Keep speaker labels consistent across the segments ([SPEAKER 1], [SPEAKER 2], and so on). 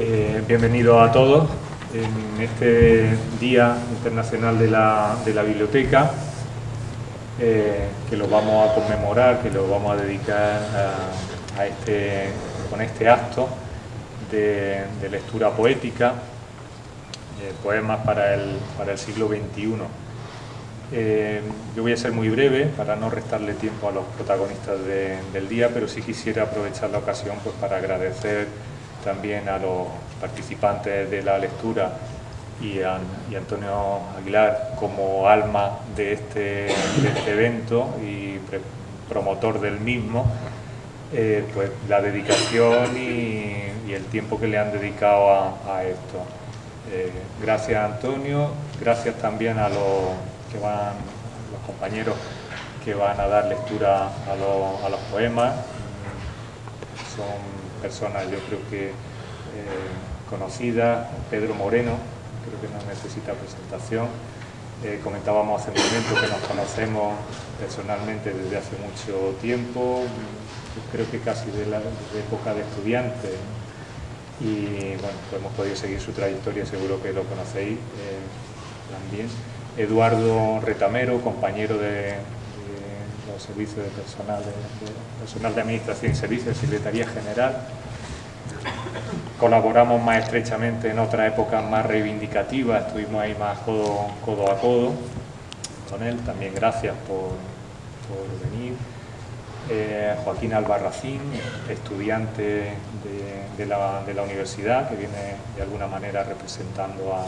[SPEAKER 1] Eh, bienvenidos a todos en este Día Internacional de la, Biblioteca, eh, que lo vamos a conmemorar, que lo vamos a dedicar a, este, con este acto de, lectura poética, eh, poemas para el, para el siglo XXI. Eh, yo voy a ser muy breve para no restarle tiempo a los protagonistas del día, pero sí quisiera aprovechar la ocasión pues, para agradecer también a los participantes de la lectura y a, Antonio Aguilar como alma de este, este evento y promotor del mismo, eh, pues la dedicación y, el tiempo que le han dedicado a, esto. Eh, gracias Antonio, gracias también a los que van, los compañeros que van a dar lectura a, los poemas. Son personas, yo creo que eh, conocidas. Pedro Moreno, creo que no necesita presentación. Eh, comentábamos hace un momento que nos conocemos personalmente desde hace mucho tiempo, creo que casi de la época de estudiante. Y bueno, pues hemos podido seguir su trayectoria, seguro que lo conocéis eh, también. Eduardo Retamero, compañero de, los servicios de personal de, personal de Administración y Servicios, Secretaría General. Colaboramos más estrechamente en otra época más reivindicativa, estuvimos ahí más codo, a codo con él. También gracias por, por venir. Eh, Joaquín Albarracín, estudiante de, la, de la universidad, que viene de alguna manera representando a,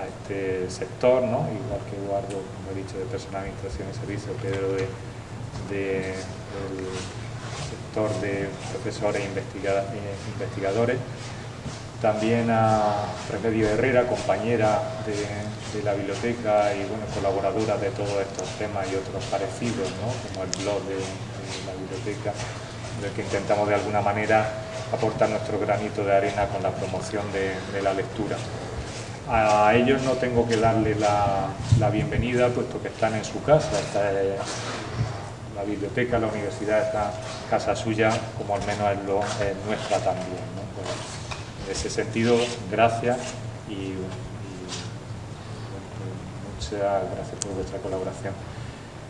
[SPEAKER 1] a este sector, ¿no? igual que Eduardo, como he dicho, de personal, administración y servicios, Pedro de, del sector de profesores e investigadores. También a Remedio Herrera, compañera de, la biblioteca y bueno, colaboradora de todos estos temas y otros parecidos, como el blog de, la biblioteca, en el que intentamos de alguna manera aportar nuestro granito de arena con la promoción de la lectura. A ellos no tengo que darle la, bienvenida, puesto que están en su casa, la biblioteca, la universidad está casa suya, como al menos es, nuestra también. Pues, en ese sentido, gracias y, muchas gracias por vuestra colaboración.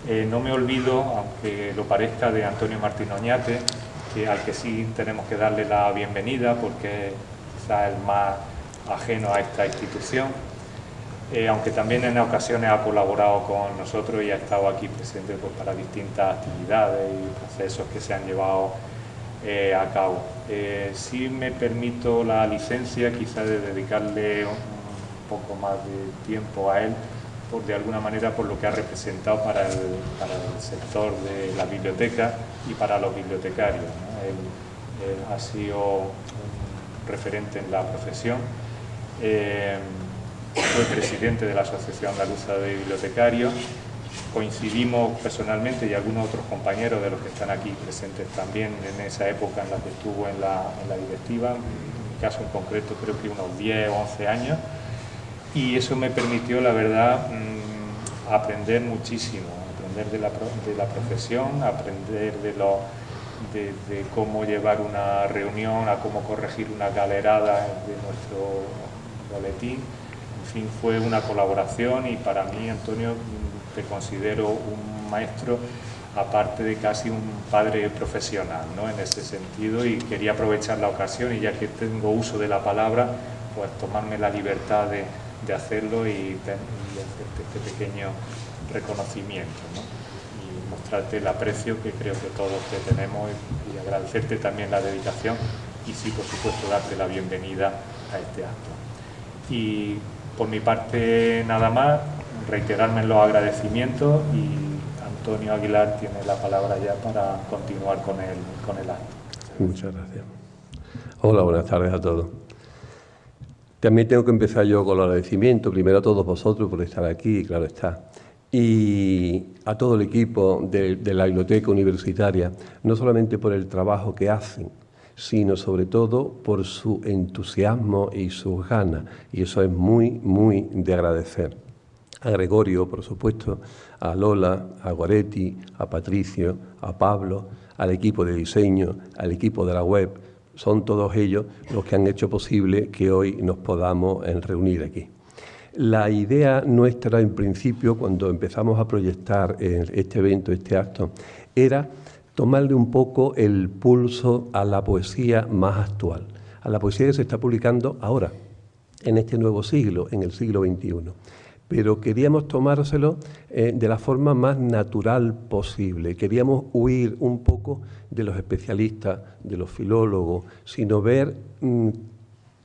[SPEAKER 1] Eh, no me olvido, aunque lo parezca, de Antonio Martín Oñate, que, al que sí tenemos que darle la bienvenida porque quizá el más ajeno a esta institución, eh, aunque también en ocasiones ha colaborado con nosotros y ha estado aquí presente pues, para distintas actividades y procesos que se han llevado eh, a cabo. Eh, si me permito la licencia quizá de dedicarle un, poco más de tiempo a él, por, de alguna manera por lo que ha representado para el, sector de la biblioteca y para los bibliotecarios. él ha sido un referente en la profesión eh, soy presidente de la Asociación Andaluza de Bibliotecarios. Coincidimos personalmente y algunos otros compañeros de los que están aquí presentes también en esa época en la que estuvo en la, directiva, en mi caso en concreto creo que unos 10 o 11 años, y eso me permitió, la verdad, mm, aprender muchísimo, aprender de la, profesión, aprender de, de, cómo llevar una reunión, a cómo corregir una galerada de nuestro boletín. Fue una colaboración y para mí, Antonio, te considero un maestro aparte de casi un padre profesional, ¿no? En ese sentido y quería aprovechar la ocasión y ya que tengo uso de la palabra, pues tomarme la libertad de, hacerlo y, hacerte este pequeño reconocimiento, Y mostrarte el aprecio que creo que todos te tenemos y, y agradecerte también la dedicación y sí, por supuesto, darte la bienvenida a este acto. Y por mi parte nada más, reiterarme los agradecimientos y Antonio Aguilar tiene la palabra ya para continuar con el, con el acto.
[SPEAKER 2] Muchas gracias. Hola, buenas tardes a todos. También tengo que empezar yo con los agradecimientos, primero a todos vosotros por estar aquí, claro está, y a todo el equipo de la Biblioteca Universitaria, no solamente por el trabajo que hacen, sino sobre todo por su entusiasmo y sus ganas. Y eso es muy, muy de agradecer. A Gregorio, por supuesto, a Lola, a Guaretti, a Patricio, a Pablo, al equipo de diseño, al equipo de la web, son todos ellos los que han hecho posible que hoy nos podamos reunir aquí. La idea nuestra, en principio, cuando empezamos a proyectar este evento, este acto, era tomarle un poco el pulso a la poesía más actual, a la poesía que se está publicando ahora, en este nuevo siglo, en el siglo XXI. Pero queríamos tomárselo eh, de la forma más natural posible. Queríamos huir un poco de los especialistas, de los filólogos, sino ver mm,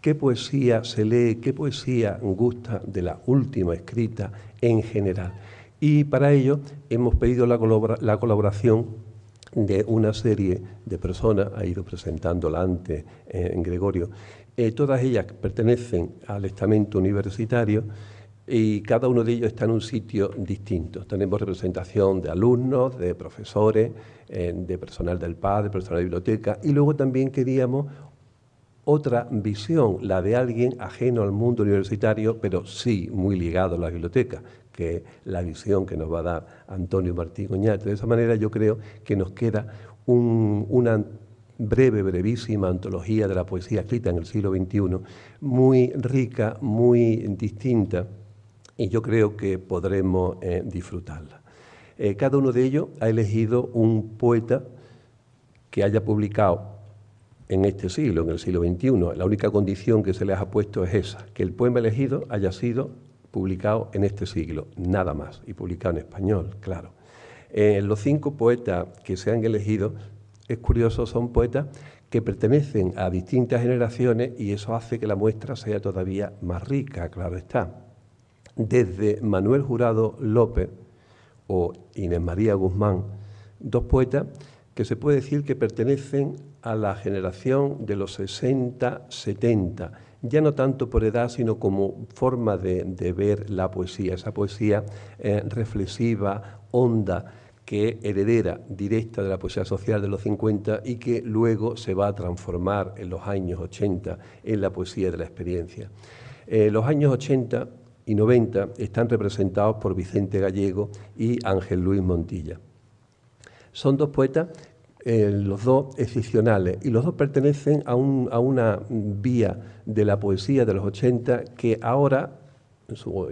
[SPEAKER 2] qué poesía se lee, qué poesía gusta de la última escrita en general. Y para ello hemos pedido la, colaboración de una serie de personas, ha ido presentándola antes eh, en Gregorio, eh, todas ellas pertenecen al estamento universitario y cada uno de ellos está en un sitio distinto. Tenemos representación de alumnos, de profesores, eh, de personal del PAD, de personal de biblioteca y luego también queríamos otra visión, la de alguien ajeno al mundo universitario, pero sí muy ligado a la biblioteca, que la visión que nos va a dar Antonio Martín Oñate. De esa manera yo creo que nos queda una breve, brevísima antología de la poesía escrita en el siglo XXI, muy rica, muy distinta, y yo creo que podremos eh, disfrutarla. Eh, cada uno de ellos ha elegido un poeta que haya publicado en este siglo, en el siglo XXI. La única condición que se les ha puesto es esa, que el poema elegido haya sido publicado en este siglo, nada más, y publicado en español, claro. Eh, los cinco poetas que se han elegido, es curioso, son poetas que pertenecen a distintas generaciones y eso hace que la muestra sea todavía más rica, claro está. Desde Manuel Jurado López o Inés María Guzmán, dos poetas que se puede decir que pertenecen a la generación de los 60-70, ya no tanto por edad, sino como forma de, ver la poesía, esa poesía eh, reflexiva, honda, que heredera directa de la poesía social de los 50 y que luego se va a transformar en los años 80 en la poesía de la experiencia. Eh, los años 80 y 90 están representados por Vicente Gallego y Ángel Luis Montilla. Son dos poetas eh, los dos excepcionales, y los dos pertenecen a, una vía de la poesía de los 80 que ahora,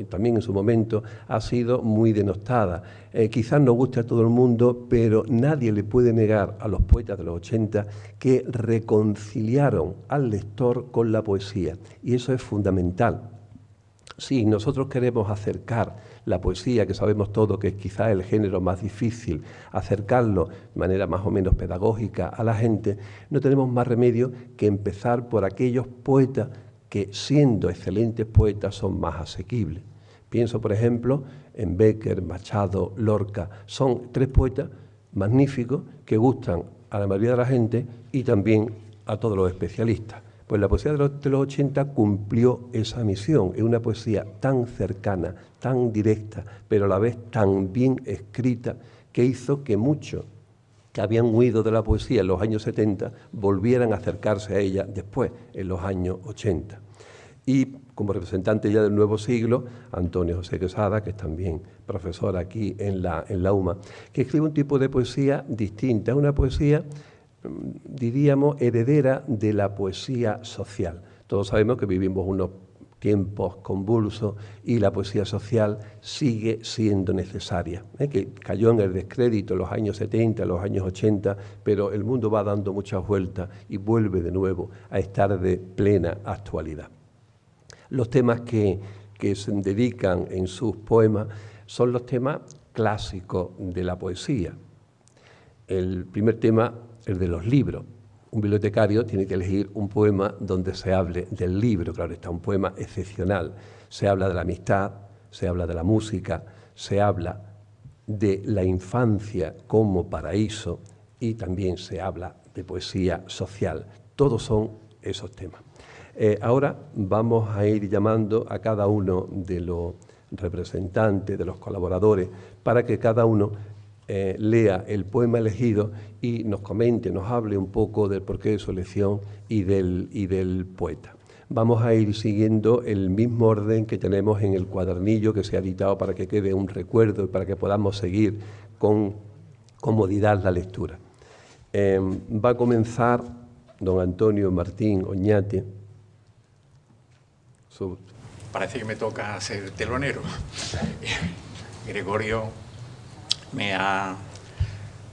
[SPEAKER 2] también en su momento, ha sido muy denostada. Eh, quizás no guste a todo el mundo, pero nadie le puede negar a los poetas de los 80 que reconciliaron al lector con la poesía, y eso es fundamental. Si nosotros queremos acercar la poesía, que sabemos todo que es quizá el género más difícil, acercarlo de manera más o menos pedagógica a la gente, no tenemos más remedio que empezar por aquellos poetas que siendo excelentes poetas son más asequibles. Pienso, por ejemplo, en Becker, Machado, Lorca. Son tres poetas magníficos que gustan a la mayoría de la gente y también a todos los especialistas. Pues la poesía de los, 80 cumplió esa misión. Es una poesía tan cercana, tan directa, pero a la vez tan bien escrita, que hizo que muchos que habían huido de la poesía en los años 70 volvieran a acercarse a ella después, en los años 80. Y como representante ya del nuevo siglo, Antonio José Quesada, que es también profesor aquí en la, en la UMA, que escribe un tipo de poesía distinta, una poesía diríamos, heredera de la poesía social. Todos sabemos que vivimos unos tiempos convulsos y la poesía social sigue siendo necesaria, ¿eh? que cayó en el descrédito en los años 70, en los años 80, pero el mundo va dando muchas vueltas y vuelve de nuevo a estar de plena actualidad. Los temas que, que se dedican en sus poemas son los temas clásicos de la poesía. El primer tema el de los libros. Un bibliotecario tiene que elegir un poema donde se hable del libro, claro está, un poema excepcional. Se habla de la amistad, se habla de la música, se habla de la infancia como paraíso y también se habla de poesía social. Todos son esos temas. Eh, ahora vamos a ir llamando a cada uno de los representantes, de los colaboradores, para que cada uno eh, lea el poema elegido y nos comente, nos hable un poco del porqué de su elección y del, y del poeta. Vamos a ir siguiendo el mismo orden que tenemos en el cuadernillo que se ha editado para que quede un recuerdo y para que podamos seguir con comodidad la lectura. Eh, va a comenzar don Antonio Martín Oñate.
[SPEAKER 3] Parece que me toca ser telonero. Gregorio me ha,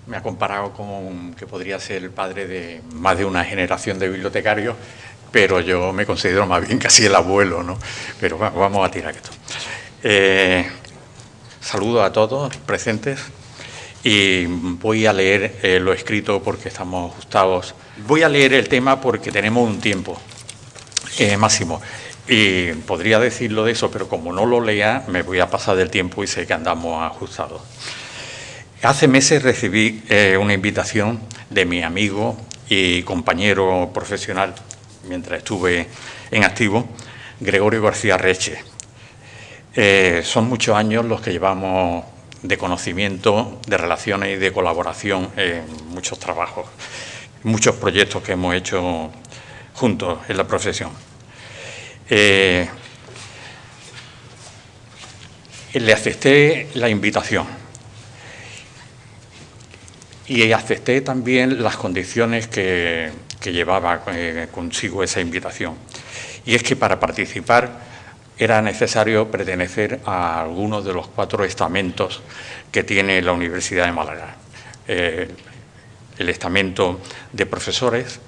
[SPEAKER 3] me ha comparado con que podría ser el padre de más de una generación de bibliotecarios, pero yo me considero más bien casi el abuelo, ¿no? Pero vamos a tirar esto. Eh, saludo a todos presentes y voy a leer eh, lo escrito porque estamos ajustados. Voy a leer el tema porque tenemos un tiempo eh, máximo. Y podría decirlo de eso, pero como no lo lea, me voy a pasar del tiempo y sé que andamos ajustados. Hace meses recibí eh, una invitación de mi amigo y compañero profesional, mientras estuve en activo, Gregorio García Reche. son muchos años los que llevamos de conocimiento, de relaciones y de colaboración en muchos trabajos, muchos proyectos que hemos hecho juntos en la profesión. Eh, le acepté la invitación y acepté también las condiciones que, llevaba eh, consigo esa invitación. Y es que para participar era necesario pertenecer a algunos de los cuatro estamentos que tiene la Universidad de Málaga. Eh, el estamento de profesores,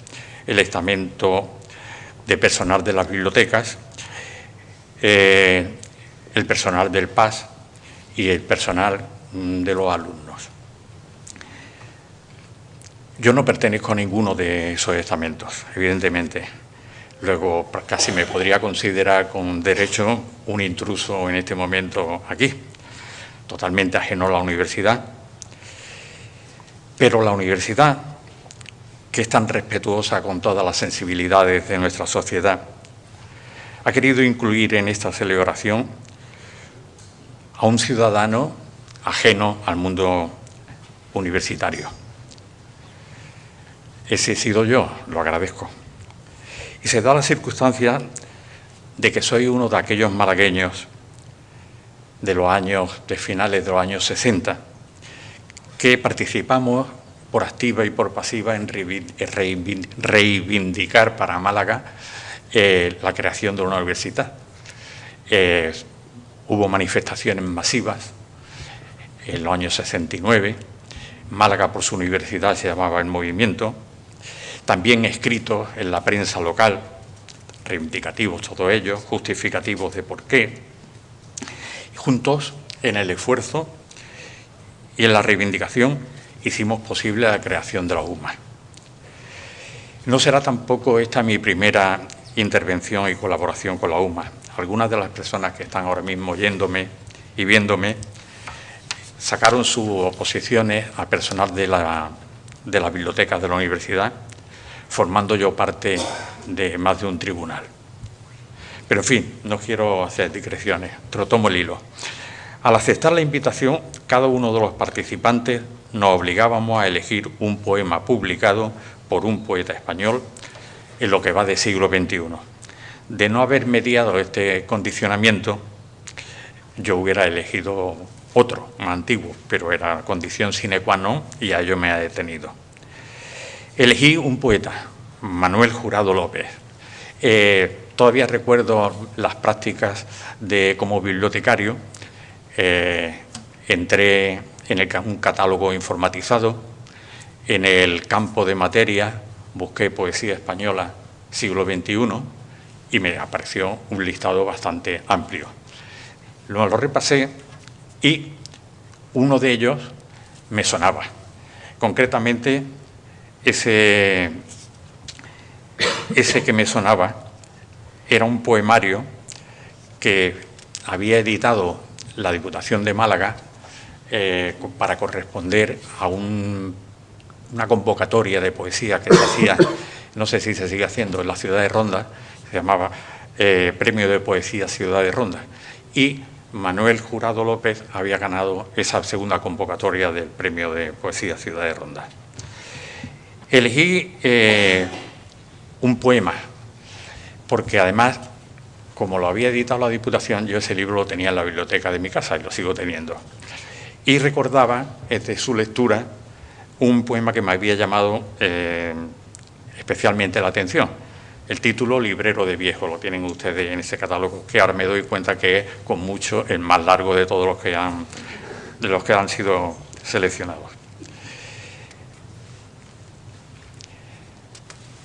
[SPEAKER 3] el estamento de personal de las bibliotecas, eh, el personal del PAS y el personal mm, de los alumnos. Yo no pertenezco a ninguno de esos estamentos, evidentemente. Luego casi me podría considerar con derecho un intruso en este momento aquí, totalmente ajeno a la universidad. Pero la universidad, que es tan respetuosa con todas las sensibilidades de nuestra sociedad, ha querido incluir en esta celebración a un ciudadano ajeno al mundo universitario. Ese he sido yo, lo agradezco. Y se da la circunstancia de que soy uno de aquellos malagueños de los años, de finales de los años 60, que participamos por activa y por pasiva en reivindicar para Málaga eh, la creación de una universidad. Eh, hubo manifestaciones masivas en los años 69, Málaga por su universidad se llamaba el movimiento, también escritos en la prensa local, reivindicativos todos ellos, justificativos de por qué, juntos en el esfuerzo y en la reivindicación hicimos posible la creación de la UMA. No será tampoco esta mi primera intervención y colaboración con la UMA. Algunas de las personas que están ahora mismo oyéndome y viéndome sacaron sus oposiciones a personal de la, de las bibliotecas de la universidad formando yo parte de más de un tribunal. Pero en fin, no quiero hacer digresiones, tomo el hilo. Al aceptar la invitación, cada uno de los participantes nos obligábamos a elegir un poema publicado por un poeta español en lo que va de siglo XXI. De no haber mediado este condicionamiento, yo hubiera elegido otro, más antiguo, pero era condición sine qua non y a ello me ha detenido. Elegí un poeta, Manuel Jurado López. Eh, todavía recuerdo las prácticas de como bibliotecario. Eh, entré en un catálogo informatizado, en el campo de materia busqué poesía española siglo XXI y me apareció un listado bastante amplio. Luego lo repasé y uno de ellos me sonaba. Concretamente ese, ese que me sonaba era un poemario que había editado la Diputación de Málaga eh, para corresponder a una convocatoria de poesía que se hacía, no sé si se sigue haciendo, en la ciudad de Ronda, se llamaba eh, Premio de Poesía Ciudad de Ronda. Y Manuel Jurado López había ganado esa segunda convocatoria del Premio de Poesía Ciudad de Ronda. Elegí eh, un poema, porque además, como lo había editado la Diputación, yo ese libro lo tenía en la biblioteca de mi casa y lo sigo teniendo. Y recordaba, desde su lectura, un poema que me había llamado eh, especialmente la atención. El título Librero de Viejo lo tienen ustedes en ese catálogo, que ahora me doy cuenta que es con mucho el más largo de todos los que han, de los que han sido seleccionados.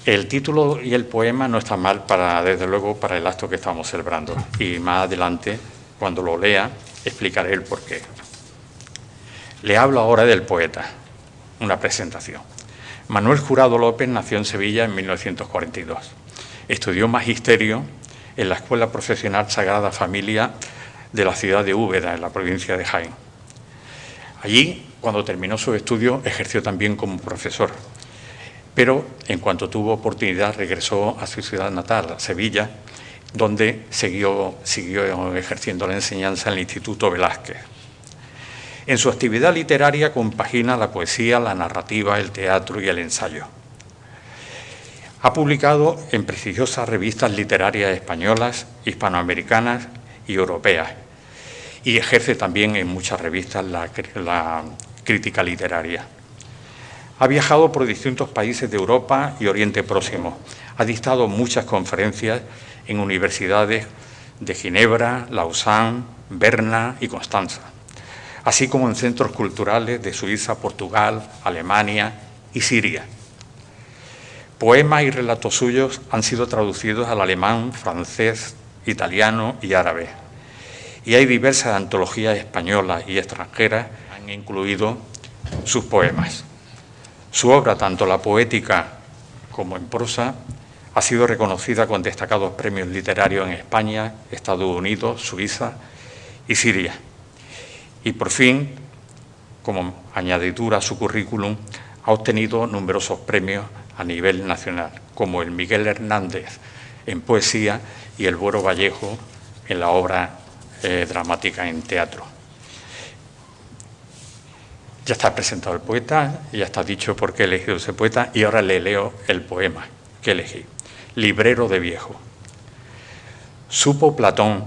[SPEAKER 3] El título y el poema no están mal para, desde luego, para el acto que estamos celebrando. Y más adelante, cuando lo lea, explicaré el porqué. Le hablo ahora del poeta, una presentación. Manuel Jurado López nació en Sevilla en 1942. Estudió magisterio en la Escuela Profesional Sagrada Familia de la ciudad de Úbeda, en la provincia de Jaén. Allí, cuando terminó su estudio, ejerció también como profesor pero en cuanto tuvo oportunidad regresó a su ciudad natal, Sevilla, donde siguió, siguió ejerciendo la enseñanza en el Instituto Velázquez. En su actividad literaria compagina la poesía, la narrativa, el teatro y el ensayo. Ha publicado en prestigiosas revistas literarias españolas, hispanoamericanas y europeas, y ejerce también en muchas revistas la, la crítica literaria. Ha viajado por distintos países de Europa y Oriente Próximo. Ha dictado muchas conferencias en universidades de Ginebra, Lausanne, Berna y Constanza, así como en centros culturales de Suiza, Portugal, Alemania y Siria. Poemas y relatos suyos han sido traducidos al alemán, francés, italiano y árabe. Y hay diversas antologías españolas y extranjeras que han incluido sus poemas. Su obra, tanto la poética como en prosa, ha sido reconocida con destacados premios literarios en España, Estados Unidos, Suiza y Siria. Y por fin, como añadidura a su currículum, ha obtenido numerosos premios a nivel nacional, como el Miguel Hernández en poesía y el Buero Vallejo en la obra eh, dramática en teatro. Ya está presentado el poeta, ya está dicho por qué he elegido ese poeta y ahora le leo el poema que elegí. Librero de viejo. Supo Platón,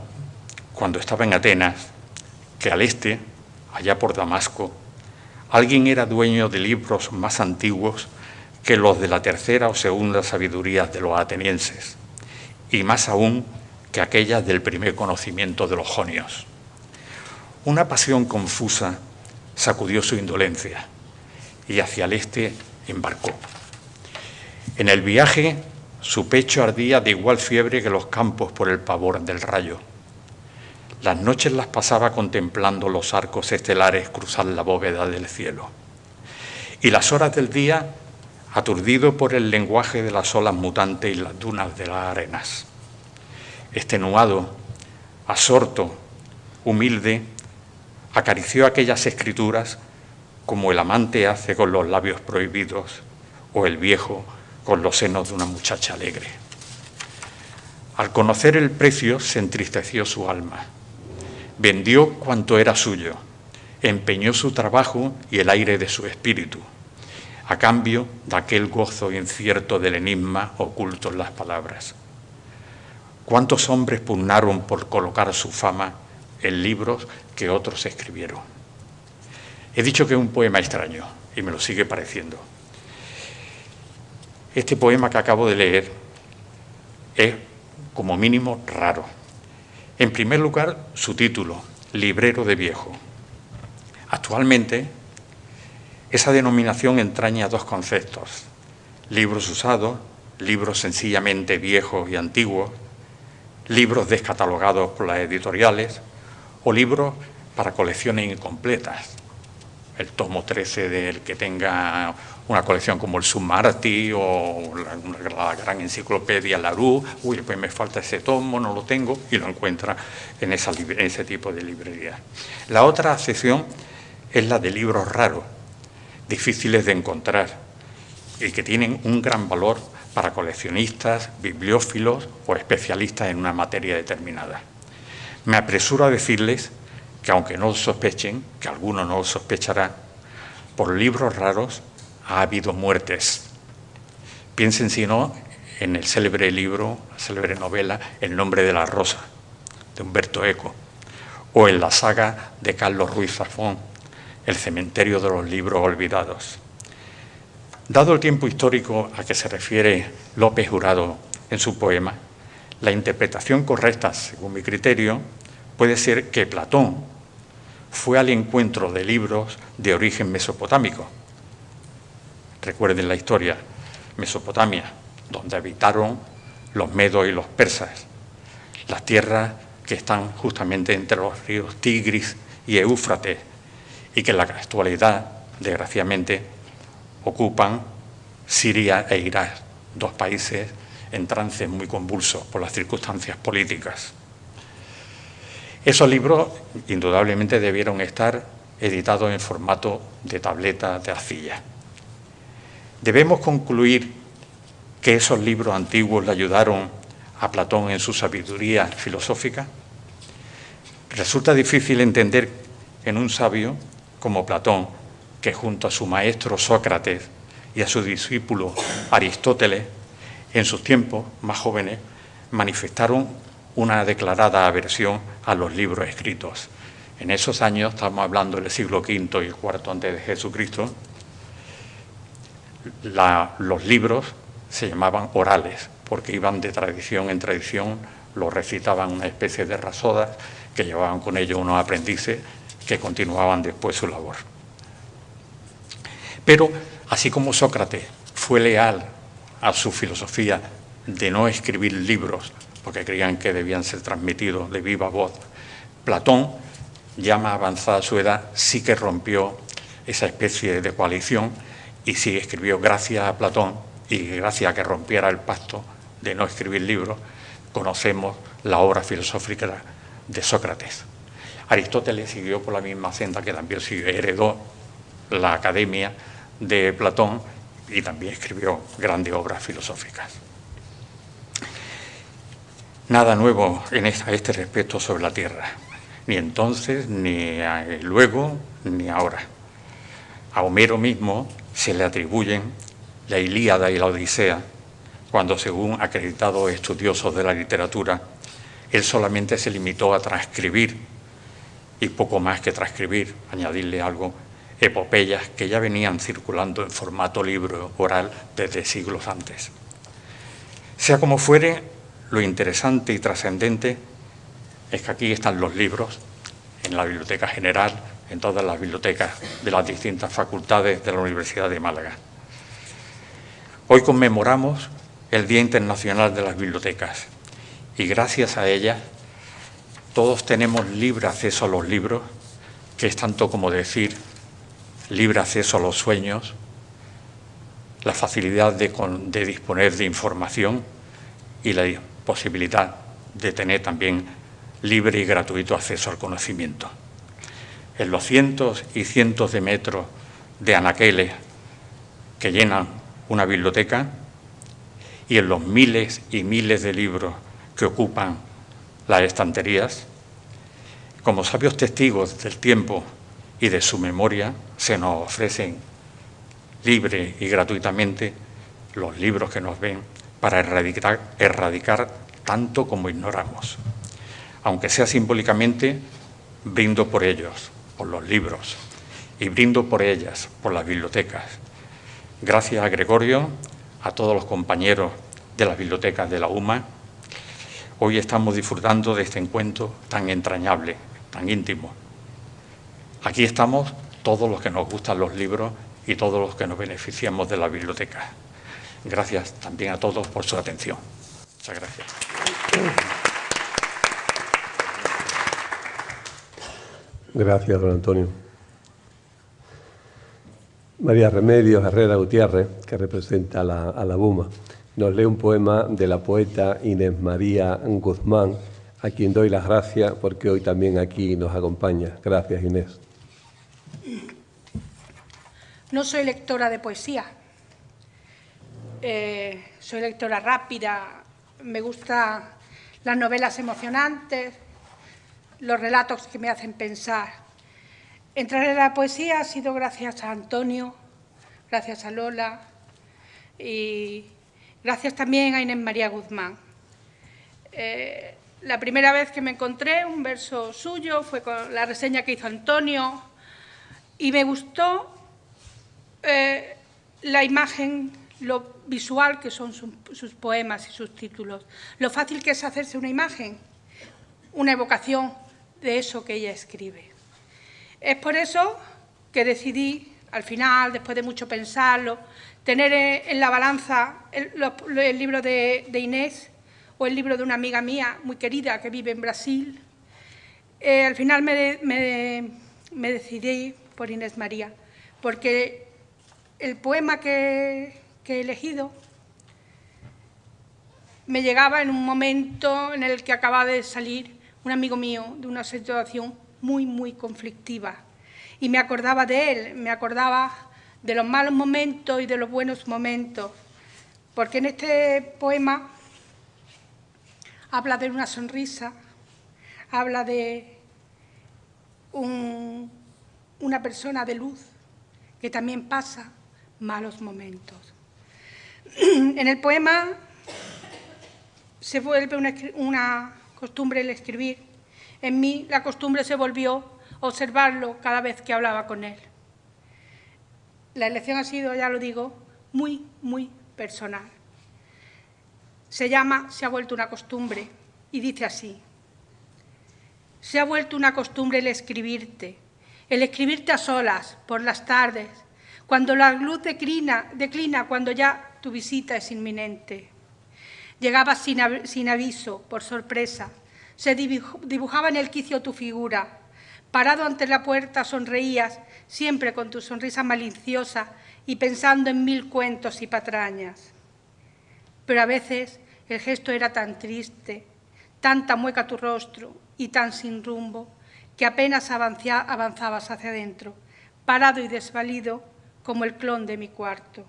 [SPEAKER 3] cuando estaba en Atenas, que al este, allá por Damasco, alguien era dueño de libros más antiguos que los de la tercera o segunda sabiduría de los atenienses, y más aún que aquellas del primer conocimiento de los jonios. Una pasión confusa sacudió su indolencia y hacia el este embarcó. En el viaje su pecho ardía de igual fiebre que los campos por el pavor del rayo. Las noches las pasaba contemplando los arcos estelares cruzar la bóveda del cielo. Y las horas del día aturdido por el lenguaje de las olas mutantes y las dunas de las arenas. Extenuado, asorto, humilde, acarició aquellas escrituras como el amante hace con los labios prohibidos o el viejo con los senos de una muchacha alegre. Al conocer el precio se entristeció su alma. Vendió cuanto era suyo, empeñó su trabajo y el aire de su espíritu, a cambio de aquel gozo incierto del enigma oculto en las palabras. ¿Cuántos hombres pugnaron por colocar su fama en libros que otros escribieron. He dicho que es un poema extraño y me lo sigue pareciendo. Este poema que acabo de leer es como mínimo raro. En primer lugar, su título, Librero de Viejo. Actualmente, esa denominación entraña dos conceptos, libros usados, libros sencillamente viejos y antiguos, libros descatalogados por las editoriales, o libros para colecciones incompletas. El tomo 13 del que tenga una colección como el Sumarti o la, gran enciclopedia Larú, uy, pues me falta ese tomo, no lo tengo, y lo encuentra en, esa, en ese tipo de librerías. La otra sección es la de libros raros, difíciles de encontrar y que tienen un gran valor para coleccionistas, bibliófilos o especialistas en una materia determinada. Me apresuro a decirles que aunque no lo sospechen, que alguno no lo sospechará, por libros raros ha habido muertes. Piensen si no en el célebre libro, la célebre novela El nombre de la rosa, de Humberto Eco, o en la saga de Carlos Ruiz Zafón, El cementerio de los libros olvidados. Dado el tiempo histórico a que se refiere López Jurado en su poema, la interpretación correcta, según mi criterio, puede ser que Platón fue al encuentro de libros de origen mesopotámico. Recuerden la historia, Mesopotamia, donde habitaron los medos y los persas, las tierras que están justamente entre los ríos Tigris y Éufrates, y que en la actualidad, desgraciadamente, ocupan Siria e Irak, dos países en trance muy convulsos por las circunstancias políticas. Esos libros indudablemente debieron estar editados en formato de tableta de arcilla. Debemos concluir que esos libros antiguos le ayudaron a Platón en su sabiduría filosófica. Resulta difícil entender en un sabio como Platón, que junto a su maestro Sócrates y a su discípulo Aristóteles, en sus tiempos más jóvenes, manifestaron una declarada aversión a los libros escritos. En esos años, estamos hablando del siglo V y IV antes de Jesucristo, los libros se llamaban orales, porque iban de tradición en tradición, los recitaban una especie de rasodas que llevaban con ellos unos aprendices que continuaban después su labor. Pero, así como Sócrates fue leal a su filosofía de no escribir libros, porque creían que debían ser transmitidos de viva voz. Platón, ya más avanzada su edad, sí que rompió esa especie de coalición y sí escribió, gracias a Platón y gracias a que rompiera el pacto de no escribir libros, conocemos la obra filosófica de Sócrates. Aristóteles siguió por la misma senda que también heredó la academia de Platón y también escribió grandes obras filosóficas. Nada nuevo en a este respecto sobre la Tierra, ni entonces, ni luego, ni ahora. A Homero mismo se le atribuyen la Ilíada y la Odisea, cuando según acreditados estudiosos de la literatura, él solamente se limitó a transcribir, y poco más que transcribir, añadirle algo, epopeyas que ya venían circulando en formato libro oral desde siglos antes. Sea como fuere, lo interesante y trascendente es que aquí están los libros, en la Biblioteca General, en todas las bibliotecas de las distintas facultades de la Universidad de Málaga. Hoy conmemoramos el Día Internacional de las Bibliotecas y gracias a ellas todos tenemos libre acceso a los libros, que es tanto como decir libre acceso a los sueños, la facilidad de, disponer de información y la posibilidad de tener también libre y gratuito acceso al conocimiento. En los cientos y cientos de metros de anaqueles que llenan una biblioteca y en los miles y miles de libros que ocupan las estanterías, como sabios testigos del tiempo y de su memoria, se nos ofrecen libre y gratuitamente los libros que nos ven para erradicar, erradicar tanto como ignoramos. Aunque sea simbólicamente, brindo por ellos, por los libros, y brindo por ellas, por las bibliotecas. Gracias a Gregorio, a todos los compañeros de las bibliotecas de la UMA, hoy estamos disfrutando de este encuentro tan entrañable, tan íntimo. Aquí estamos todos los que nos gustan los libros y todos los que nos beneficiamos de la biblioteca. Gracias también a todos por su atención. Muchas gracias.
[SPEAKER 2] Gracias, don Antonio. María Remedios Herrera Gutiérrez, que representa a la, a la BUMA, nos lee un poema de la poeta Inés María Guzmán, a quien doy las gracias porque hoy también aquí nos acompaña. Gracias, Inés.
[SPEAKER 4] No soy lectora de poesía, eh, soy lectora rápida, me gustan las novelas emocionantes, los relatos que me hacen pensar. Entrar en la poesía ha sido gracias a Antonio, gracias a Lola y gracias también a Inés María Guzmán. Eh, la primera vez que me encontré un verso suyo fue con la reseña que hizo Antonio y me gustó eh, la imagen, lo visual que son sus poemas y sus títulos, lo fácil que es hacerse una imagen, una evocación de eso que ella escribe. Es por eso que decidí, al final, después de mucho pensarlo, tener en la balanza el, libro de, Inés o el libro de una amiga mía muy querida que vive en Brasil. Eh, al final me, me decidí por Inés María, porque el poema que, he elegido me llegaba en un momento en el que acaba de salir un amigo mío de una situación muy, muy conflictiva. Y me acordaba de él, me acordaba de los malos momentos y de los buenos momentos, porque en este poema habla de una sonrisa, habla de una persona de luz que también pasa malos momentos. En el poema se vuelve una, costumbre el escribir. En mí la costumbre se volvió observarlo cada vez que hablaba con él. La elección ha sido, ya lo digo, muy, muy personal. Se llama Se ha vuelto una costumbre y dice así. Se ha vuelto una costumbre el escribirte, el escribirte a solas, por las tardes, cuando la luz declina, declina cuando ya tu visita es inminente. Llegabas sin, aviso, por sorpresa, se dibujaba en el quicio tu figura. Parado ante la puerta sonreías, siempre con tu sonrisa maliciosa y pensando en mil cuentos y patrañas. Pero a veces el gesto era tan triste, tanta mueca tu rostro y tan sin rumbo, que apenas avanzabas hacia adentro, parado y desvalido, como el clon de mi cuarto.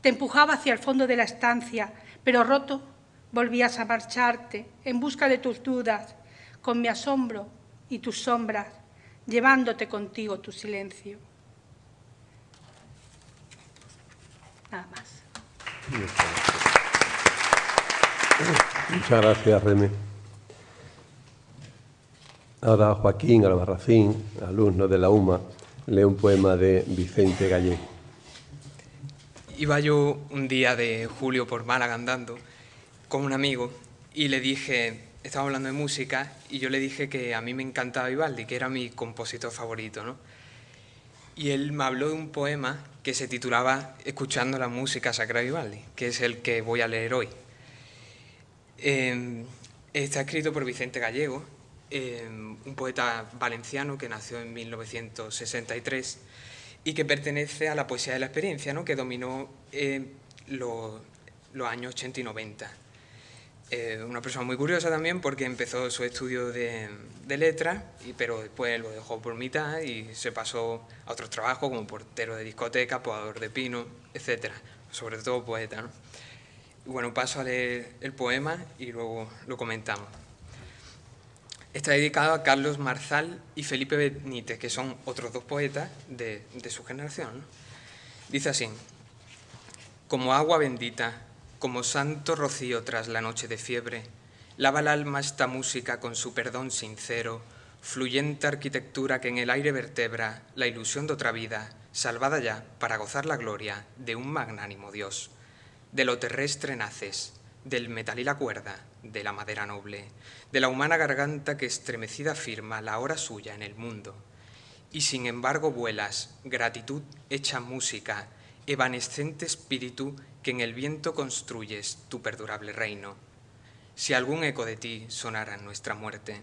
[SPEAKER 4] Te empujaba hacia el fondo de la estancia, pero roto volvías a marcharte en busca de tus dudas, con mi asombro y tus sombras, llevándote contigo tu silencio. Nada más.
[SPEAKER 2] Muchas gracias, Reme. Ahora Joaquín Albarracín, alumno de la UMA, lee un poema de Vicente Gallego.
[SPEAKER 5] Iba yo un día de julio por Málaga andando con un amigo y le dije, estaba hablando de música y yo le dije que a mí me encantaba Vivaldi, que era mi compositor favorito, ¿no? Y él me habló de un poema que se titulaba Escuchando la música sacra de Vivaldi, que es el que voy a leer hoy. Em, está escrito por Vicente Gallego Em, un poeta valenciano que nació en 1963 y que pertenece a la poesía de la experiencia, ¿no? que dominó eh, los, años 80 y 90. Eh, una persona muy curiosa también porque empezó su estudio de, de letras, pero después lo dejó por mitad y se pasó a otros trabajos como portero de discoteca, podador de pino, etc. Sobre todo poeta. bueno, paso a leer el poema y luego lo comentamos. Está dedicado a Carlos Marzal y Felipe Benítez, que son otros dos poetas de, su generación. Dice así, como agua bendita, como santo rocío tras la noche de fiebre, lava el alma esta música con su perdón sincero, fluyente arquitectura que en el aire vertebra la ilusión de otra vida, salvada ya para gozar la gloria de un magnánimo Dios. De lo terrestre naces, del metal y la cuerda, de la madera noble, de la humana garganta que estremecida firma la hora suya en el mundo. Y sin embargo vuelas, gratitud hecha música, evanescente espíritu que en el viento construyes tu perdurable reino. Si algún eco de ti sonara en nuestra muerte.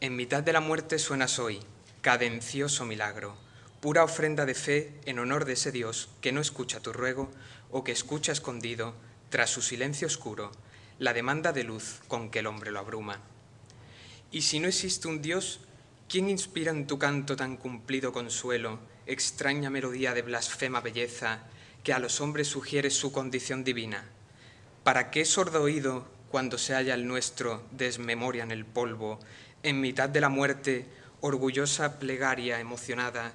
[SPEAKER 5] En mitad de la muerte suenas hoy, cadencioso milagro, pura ofrenda de fe en honor de ese Dios que no escucha tu ruego o que escucha escondido tras su silencio oscuro, la demanda de luz con que el hombre lo abruma. Y si no existe un Dios, ¿quién inspira en tu canto tan cumplido consuelo, extraña melodía de blasfema belleza, que a los hombres sugiere su condición divina? ¿Para qué sordo oído, cuando se halla el nuestro, desmemoria en el polvo, en mitad de la muerte, orgullosa plegaria emocionada,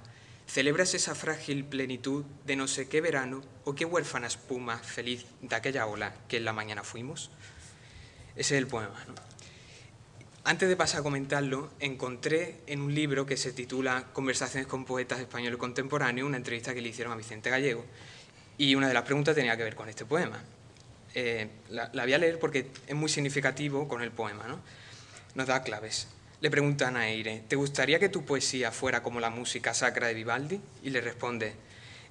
[SPEAKER 5] celebras esa frágil plenitud de no sé qué verano o qué huérfana espuma feliz de aquella ola que en la mañana fuimos? Ese es el poema. antes de pasar a comentarlo, encontré en un libro que se titula Conversaciones con poetas españoles contemporáneos, una entrevista que le hicieron a Vicente Gallego, y una de las preguntas tenía que ver con este poema. Eh, la, voy a leer porque es muy significativo con el poema, ¿no? Nos da claves. Le preguntan a Eire, ¿te gustaría que tu poesía fuera como la música sacra de Vivaldi? Y le responde,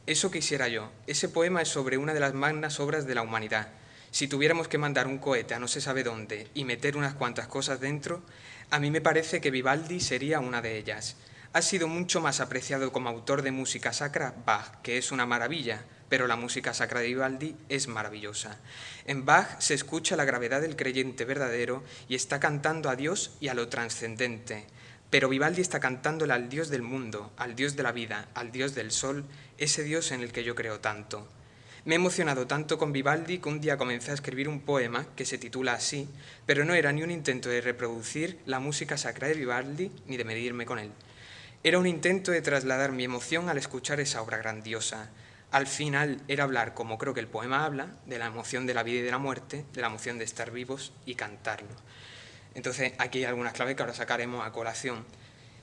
[SPEAKER 5] eso quisiera yo. Ese poema es sobre una de las magnas obras de la humanidad si tuviéramos que mandar un cohete a no se sabe dónde y meter unas cuantas cosas dentro, a mí me parece que Vivaldi sería una de ellas. Ha sido mucho más apreciado como autor de música sacra Bach, que es una maravilla, pero la música sacra de Vivaldi es maravillosa. En Bach se escucha la gravedad del creyente verdadero y está cantando a Dios y a lo trascendente. Pero Vivaldi está cantándole al Dios del mundo, al Dios de la vida, al Dios del sol, ese Dios en el que yo creo tanto. Me he emocionado tanto con Vivaldi que un día comencé a escribir un poema que se titula así, pero no era ni un intento de reproducir la música sacra de Vivaldi ni de medirme con él. Era un intento de trasladar mi emoción al escuchar esa obra grandiosa. Al final era hablar, como creo que el poema habla, de la emoción de la vida y de la muerte, de la emoción de estar vivos y cantarlo. Entonces aquí hay algunas claves que ahora sacaremos a colación.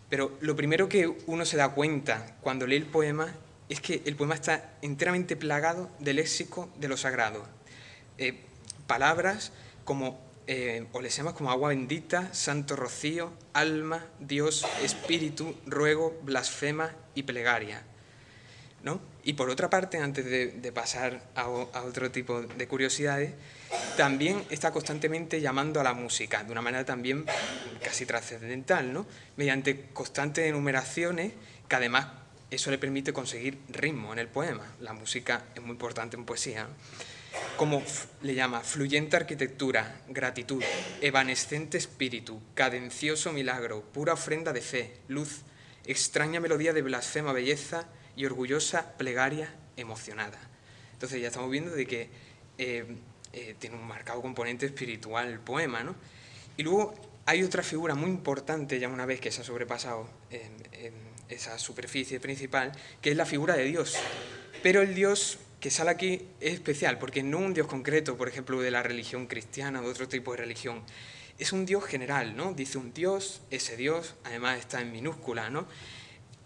[SPEAKER 5] Pero lo primero que uno se da cuenta cuando lee el poema es que el poema está enteramente plagado del léxico de lo sagrado. Eh, palabras como, eh, o les llamas como agua bendita, santo rocío, alma, Dios, espíritu, ruego, blasfema y plegaria. ¿no? Y por otra parte, antes de, pasar a, otro tipo de curiosidades, también está constantemente llamando a la música, de una manera también casi trascendental, ¿no? mediante constantes enumeraciones que además eso le permite conseguir ritmo en el poema. La música es muy importante en poesía. Como le llama, fluyente arquitectura, gratitud, evanescente espíritu, cadencioso milagro, pura ofrenda de fe, luz, extraña melodía de blasfema belleza y orgullosa plegaria emocionada. Entonces ya estamos viendo de que eh, eh, tiene un marcado componente espiritual el poema, ¿no? Y luego hay otra figura muy importante, ya una vez que se ha sobrepasado esa superficie principal, que es la figura de Dios. Pero el Dios que sale aquí es especial, porque no un Dios concreto, por ejemplo, de la religión cristiana o de otro tipo de religión. Es un Dios general, ¿no? Dice un Dios, ese Dios, además está en minúscula, ¿no?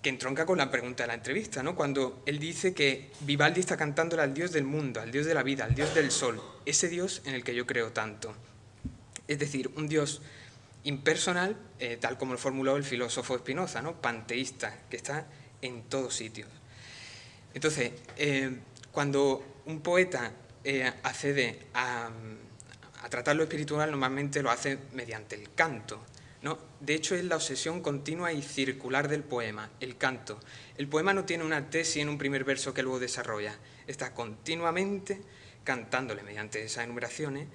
[SPEAKER 5] Que entronca con la pregunta de la entrevista, ¿no? Cuando él dice que Vivaldi está cantándole al Dios del mundo, al Dios de la vida, al Dios del sol, ese Dios en el que yo creo tanto. Es decir, un Dios impersonal, eh, tal como lo formuló el filósofo Spinoza, ¿no? panteísta, que está en todos sitios. Entonces, eh, cuando un poeta eh, accede a, tratar lo espiritual, normalmente lo hace mediante el canto. ¿No? De hecho, es la obsesión continua y circular del poema, el canto. El poema no tiene una tesis en un primer verso que luego desarrolla, está continuamente cantándole mediante esas enumeraciones,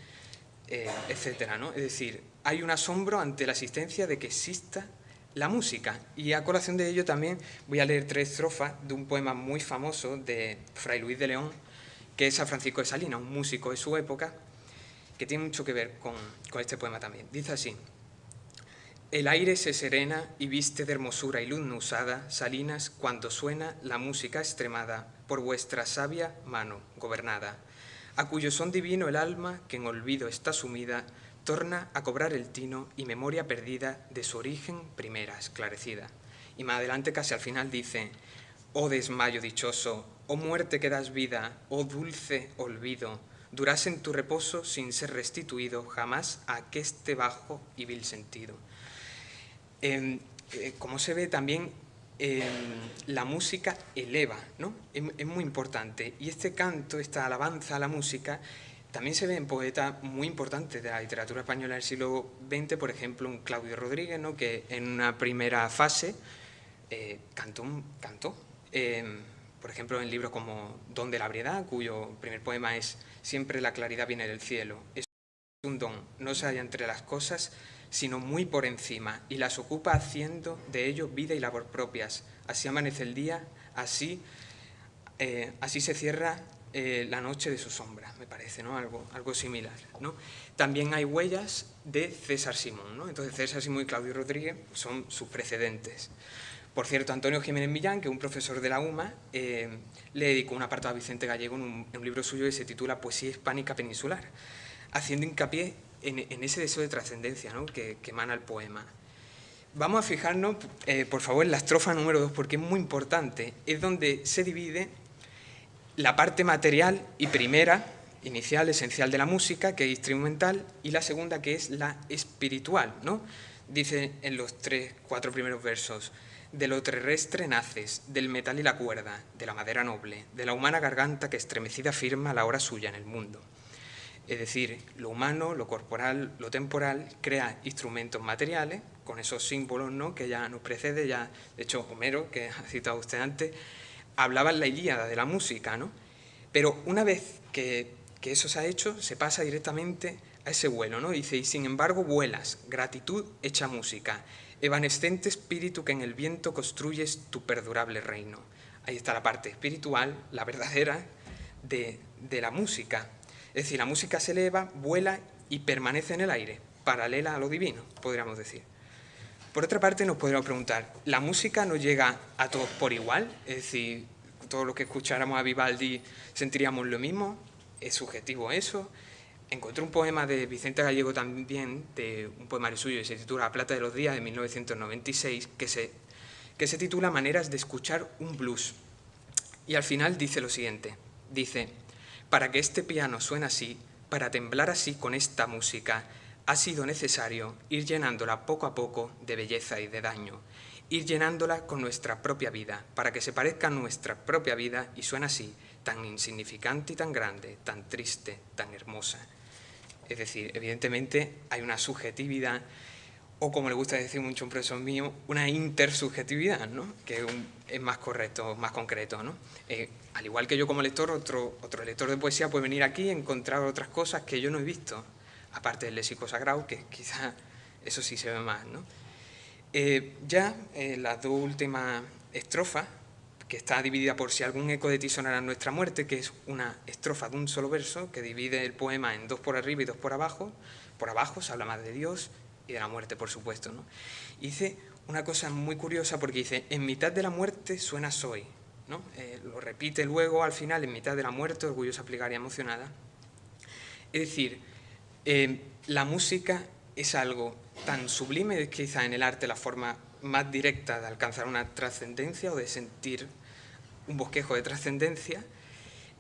[SPEAKER 5] etcétera, ¿no? Es decir, hay un asombro ante la existencia de que exista la música. Y a colación de ello también voy a leer tres estrofas de un poema muy famoso de Fray Luis de León, que es a Francisco de Salinas, un músico de su época, que tiene mucho que ver con este poema también. Dice así, el aire se serena y viste de hermosura y luz no usada, Salinas, cuando suena la música extremada, por vuestra sabia mano gobernada, a cuyo son divino el alma, que en olvido está sumida, torna a cobrar el tino y memoria perdida de su origen primera, esclarecida. Y más adelante, casi al final, dice, oh desmayo dichoso, oh muerte que das vida, oh dulce olvido, duras en tu reposo sin ser restituido jamás a este bajo y vil sentido. Em, eh, como se ve también, em, la música eleva, ¿no? es muy importante. Y este canto, esta alabanza a la música, también se ven poetas muy importantes de la literatura española del siglo XX, por ejemplo, un Claudio Rodríguez, ¿no? que en una primera fase eh, cantó, cantó em, por ejemplo, en libros como Don de la Briedad, cuyo primer poema es Siempre la claridad viene del cielo. Es un don, no se halla entre las cosas, sino muy por encima, y las ocupa haciendo de ello vida y labor propias. Así amanece el día, así, eh, así se cierra eh, la noche de su sombra, me parece, ¿no? algo, algo similar. ¿no? También hay huellas de César Simón, ¿no? entonces César Simón y Claudio Rodríguez son sus precedentes. Por cierto, Antonio Jiménez Millán, que es un profesor de la UMA, eh, le dedicó un apartado a Vicente Gallego en un, libro suyo que se titula Poesía hispánica peninsular, haciendo hincapié en, ese deseo de trascendencia ¿no? que, emana el poema. Vamos a fijarnos, eh, por favor, en la estrofa número 2, porque es muy importante. Es donde se divide la parte material y primera, inicial, esencial de la música, que es instrumental, y la segunda, que es la espiritual. ¿no? Dice en los tres, cuatro primeros versos, de lo terrestre naces, del metal y la cuerda, de la madera noble, de la humana garganta que estremecida firma la hora suya en el mundo. Es decir, lo humano, lo corporal, lo temporal, crea instrumentos materiales, con esos símbolos ¿no? que ya nos precede, ya, de hecho, Homero, que ha citado usted antes, hablaba en la Ilíada de la música, ¿no? Pero una vez que, que eso se ha hecho, se pasa directamente a ese vuelo, ¿no? Dice, y sin embargo vuelas, gratitud hecha música, evanescente espíritu que en el viento construyes tu perdurable reino. Ahí está la parte espiritual, la verdadera, de, de la música, es decir, la música se eleva, vuela y permanece en el aire, paralela a lo divino, podríamos decir. Por otra parte, nos podríamos preguntar, ¿la música no llega a todos por igual? Es decir, todos los que escucháramos a Vivaldi sentiríamos lo mismo. ¿Es subjetivo eso? Encontré un poema de Vicente Gallego también, de un poemario suyo que se titula La Plata de los Días, de 1996, que se, que se titula Maneras de escuchar un blues. Y al final dice lo siguiente, dice, para que este piano suene así, para temblar así con esta música, ha sido necesario ir llenándola poco a poco de belleza y de daño, ir llenándola con nuestra propia vida, para que se parezca a nuestra propia vida y suene así, tan insignificante y tan grande, tan triste, tan hermosa. Es decir, evidentemente hay una subjetividad o como le gusta decir mucho un profesor mío, una intersubjetividad, ¿no? que es más correcto, más concreto. ¿no? Eh, al igual que yo como lector, otro, otro lector de poesía puede venir aquí y encontrar otras cosas que yo no he visto, aparte del léxico sagrado, que quizá eso sí se ve más. ¿no? Eh, ya en las dos últimas estrofas, que está dividida por si algún eco de ti sonará nuestra muerte, que es una estrofa de un solo verso, que divide el poema en dos por arriba y dos por abajo. Por abajo se habla más de Dios y de la muerte, por supuesto. ¿no? dice una cosa muy curiosa porque dice, en mitad de la muerte suena soy. ¿no? Eh, lo repite luego al final, en mitad de la muerte, orgullosa, plegaria, emocionada. Es decir, eh, la música es algo tan sublime, es quizá en el arte la forma más directa de alcanzar una trascendencia o de sentir un bosquejo de trascendencia,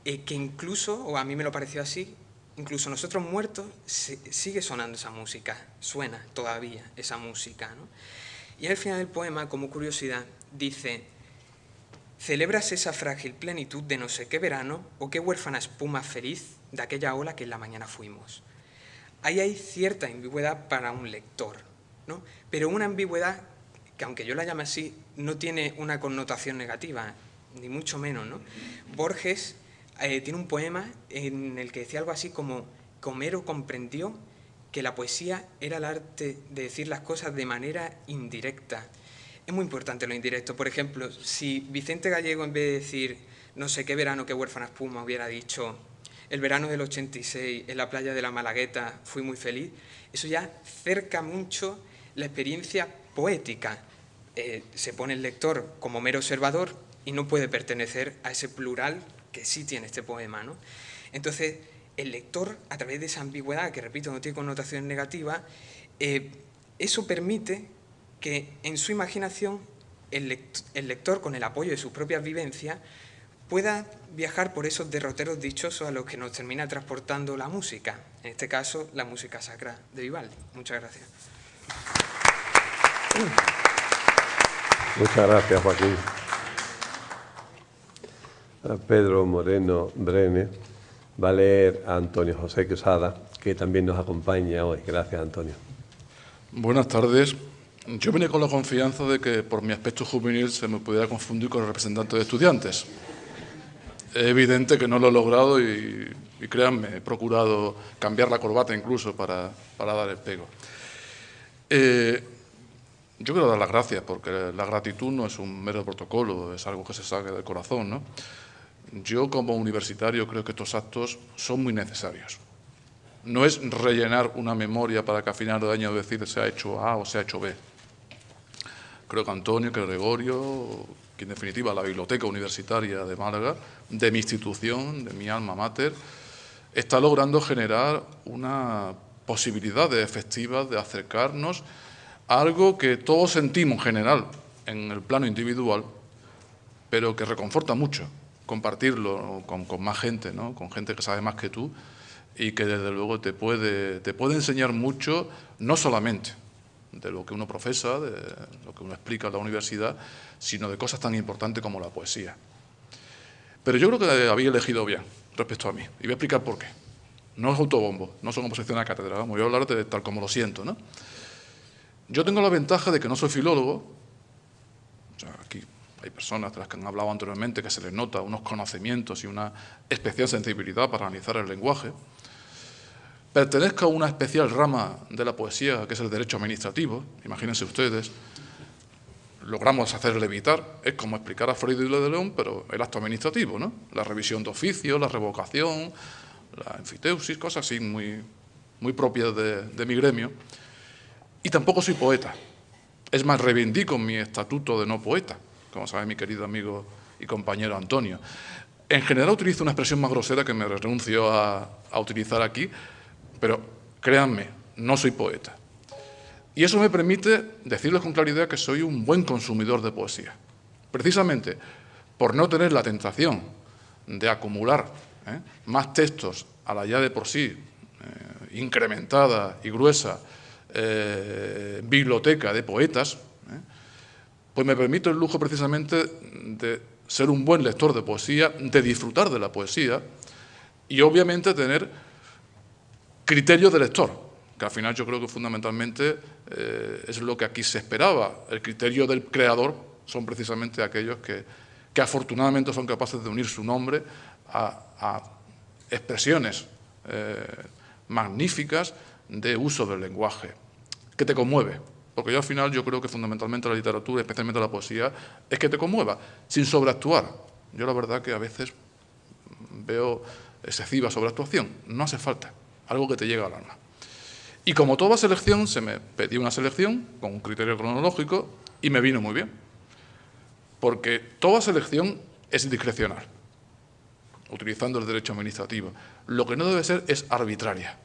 [SPEAKER 5] eh, que incluso, o a mí me lo pareció así, incluso nosotros muertos, sigue sonando esa música, suena todavía esa música. ¿no? Y al final del poema, como curiosidad, dice, celebras esa frágil plenitud de no sé qué verano o qué huérfana espuma feliz de aquella ola que en la mañana fuimos. Ahí hay cierta ambigüedad para un lector, ¿no? pero una ambigüedad que aunque yo la llame así, no tiene una connotación negativa, ni mucho menos. ¿no? Borges eh, tiene un poema en el que decía algo así como que Homero comprendió que la poesía era el arte de decir las cosas de manera indirecta. Es muy importante lo indirecto. Por ejemplo, si Vicente Gallego en vez de decir no sé qué verano, qué huérfana espuma, hubiera dicho el verano del 86 en la playa de la Malagueta fui muy feliz, eso ya cerca mucho la experiencia poética. Eh, se pone el lector como mero observador y no puede pertenecer a ese plural que sí tiene este poema. ¿no? Entonces, el lector, a través de esa ambigüedad, que repito, no tiene connotación negativa, eh, eso permite que en su imaginación el lector, con el apoyo de sus propias vivencias, pueda viajar por esos derroteros dichosos a los que nos termina transportando la música, en este caso la música sacra de Vivaldi. Muchas gracias.
[SPEAKER 2] Muchas gracias, Joaquín. Pedro Moreno Brene va a leer a Antonio José Quesada, que también nos acompaña hoy. Gracias, Antonio.
[SPEAKER 6] Buenas tardes. Yo vine con la confianza de que por mi aspecto juvenil se me pudiera confundir con el representante de estudiantes. Es evidente que no lo he logrado y, créanme, he procurado cambiar la corbata incluso para, dar el pego. Eh, yo quiero dar las gracias porque la gratitud no es un mero protocolo, es algo que se saque del corazón. ¿no? Yo como universitario creo que estos actos son muy necesarios. No es rellenar una memoria para que a final de año decir se ha hecho A o se ha hecho B. Creo que Antonio, que Gregorio, que en definitiva la Biblioteca Universitaria de Málaga, de mi institución, de mi alma mater, está logrando generar una posibilidades efectivas de acercarnos a algo que todos sentimos en general en el plano individual, pero que reconforta mucho compartirlo con, más gente, ¿no? con gente que sabe más que tú y que desde luego te puede, te puede enseñar mucho, no solamente de lo que uno profesa, de lo que uno explica en la universidad, sino de cosas tan importantes como la poesía. Pero yo creo que había elegido bien respecto a mí, y voy a explicar por qué. No es autobombo, no son oposición a cátedra, voy a hablar de tal como lo siento. ¿no? Yo tengo la ventaja de que no soy filólogo, hay personas de las que han hablado anteriormente que se les nota unos conocimientos y una especial sensibilidad para analizar el lenguaje, pertenezco a una especial rama de la poesía, que es el derecho administrativo, imagínense ustedes, logramos hacerle evitar, es como explicar a Freud y de León, pero el acto administrativo, ¿no? La revisión de oficio, la revocación, la enfiteusis, cosas así muy, muy propias de mi gremio. Y tampoco soy poeta. Es más, reivindico mi estatuto de no poeta, como sabe mi querido amigo y compañero Antonio. En general utilizo una expresión más grosera que me renuncio a, utilizar aquí, pero créanme, no soy poeta. Y eso me permite decirles con claridad que soy un buen consumidor de poesía. Precisamente por no tener la tentación de acumular ¿eh? más textos a la ya de por sí eh, incrementada y gruesa eh, biblioteca de poetas, pues me permito el lujo precisamente de ser un buen lector de poesía, de disfrutar de la poesía y obviamente tener criterio de lector, que al final yo creo que fundamentalmente eh, es lo que aquí se esperaba. El criterio del creador son precisamente aquellos que, afortunadamente son capaces de unir su nombre a, expresiones eh, magníficas de uso del lenguaje, que te conmueve. Porque yo al final yo creo que fundamentalmente la literatura, especialmente la poesía, es que te conmueva, sin sobreactuar. Yo la verdad que a veces veo excesiva sobreactuación, no hace falta, algo que te llega al alma. Y como toda selección, se me pedía una selección con un criterio cronológico y me vino muy bien. Porque toda selección es discrecional, utilizando el derecho administrativo. Lo que no debe ser es arbitraria.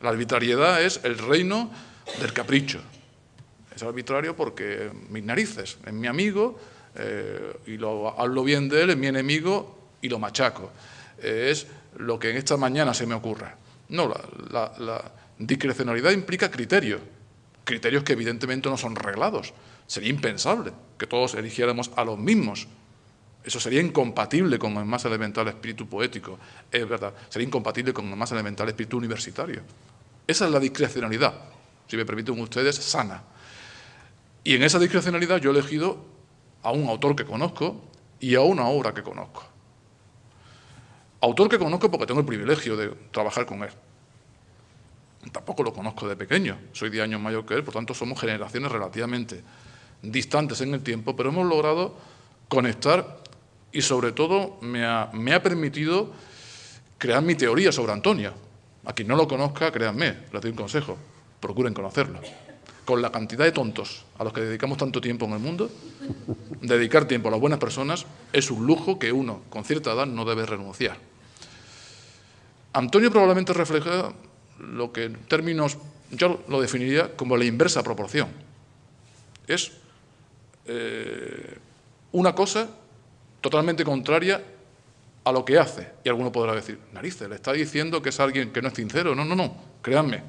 [SPEAKER 6] La arbitrariedad es el reino del capricho. Es arbitrario porque mis narices, es mi amigo eh, y lo hablo bien de él, es mi enemigo y lo machaco. es lo que en esta mañana se me ocurra. No, la Discrecionalidad implica criterios, criterios que evidentemente no son reglados. Sería impensable que todos eligiéramos a los mismos. Eso sería incompatible con el más elemental espíritu poético, es verdad, sería incompatible con el más elemental espíritu universitario. Esa es la discrecionalidad, si me permiten ustedes, sana. Y en esa discrecionalidad yo he elegido a un autor que conozco y a una obra que conozco. Autor que conozco porque tengo el privilegio de trabajar con él. Tampoco lo conozco de pequeño, soy 10 años mayor que él, por tanto somos generaciones relativamente distantes en el tiempo, pero hemos logrado conectar y sobre todo me ha, permitido crear mi teoría sobre Antonio. A quien no lo conozca, créanme, les doy un consejo, procuren conocerlo. Con la cantidad de tontos a los que dedicamos tanto tiempo en el mundo, dedicar tiempo a las buenas personas es un lujo que uno, con cierta edad, no debe renunciar. Antonio probablemente refleja lo que en términos, yo lo definiría como la inversa proporción. Es eh, una cosa totalmente contraria a lo que hace. Y alguno podrá decir, narices, le está diciendo que es alguien que no es sincero. No, no, no, créanme,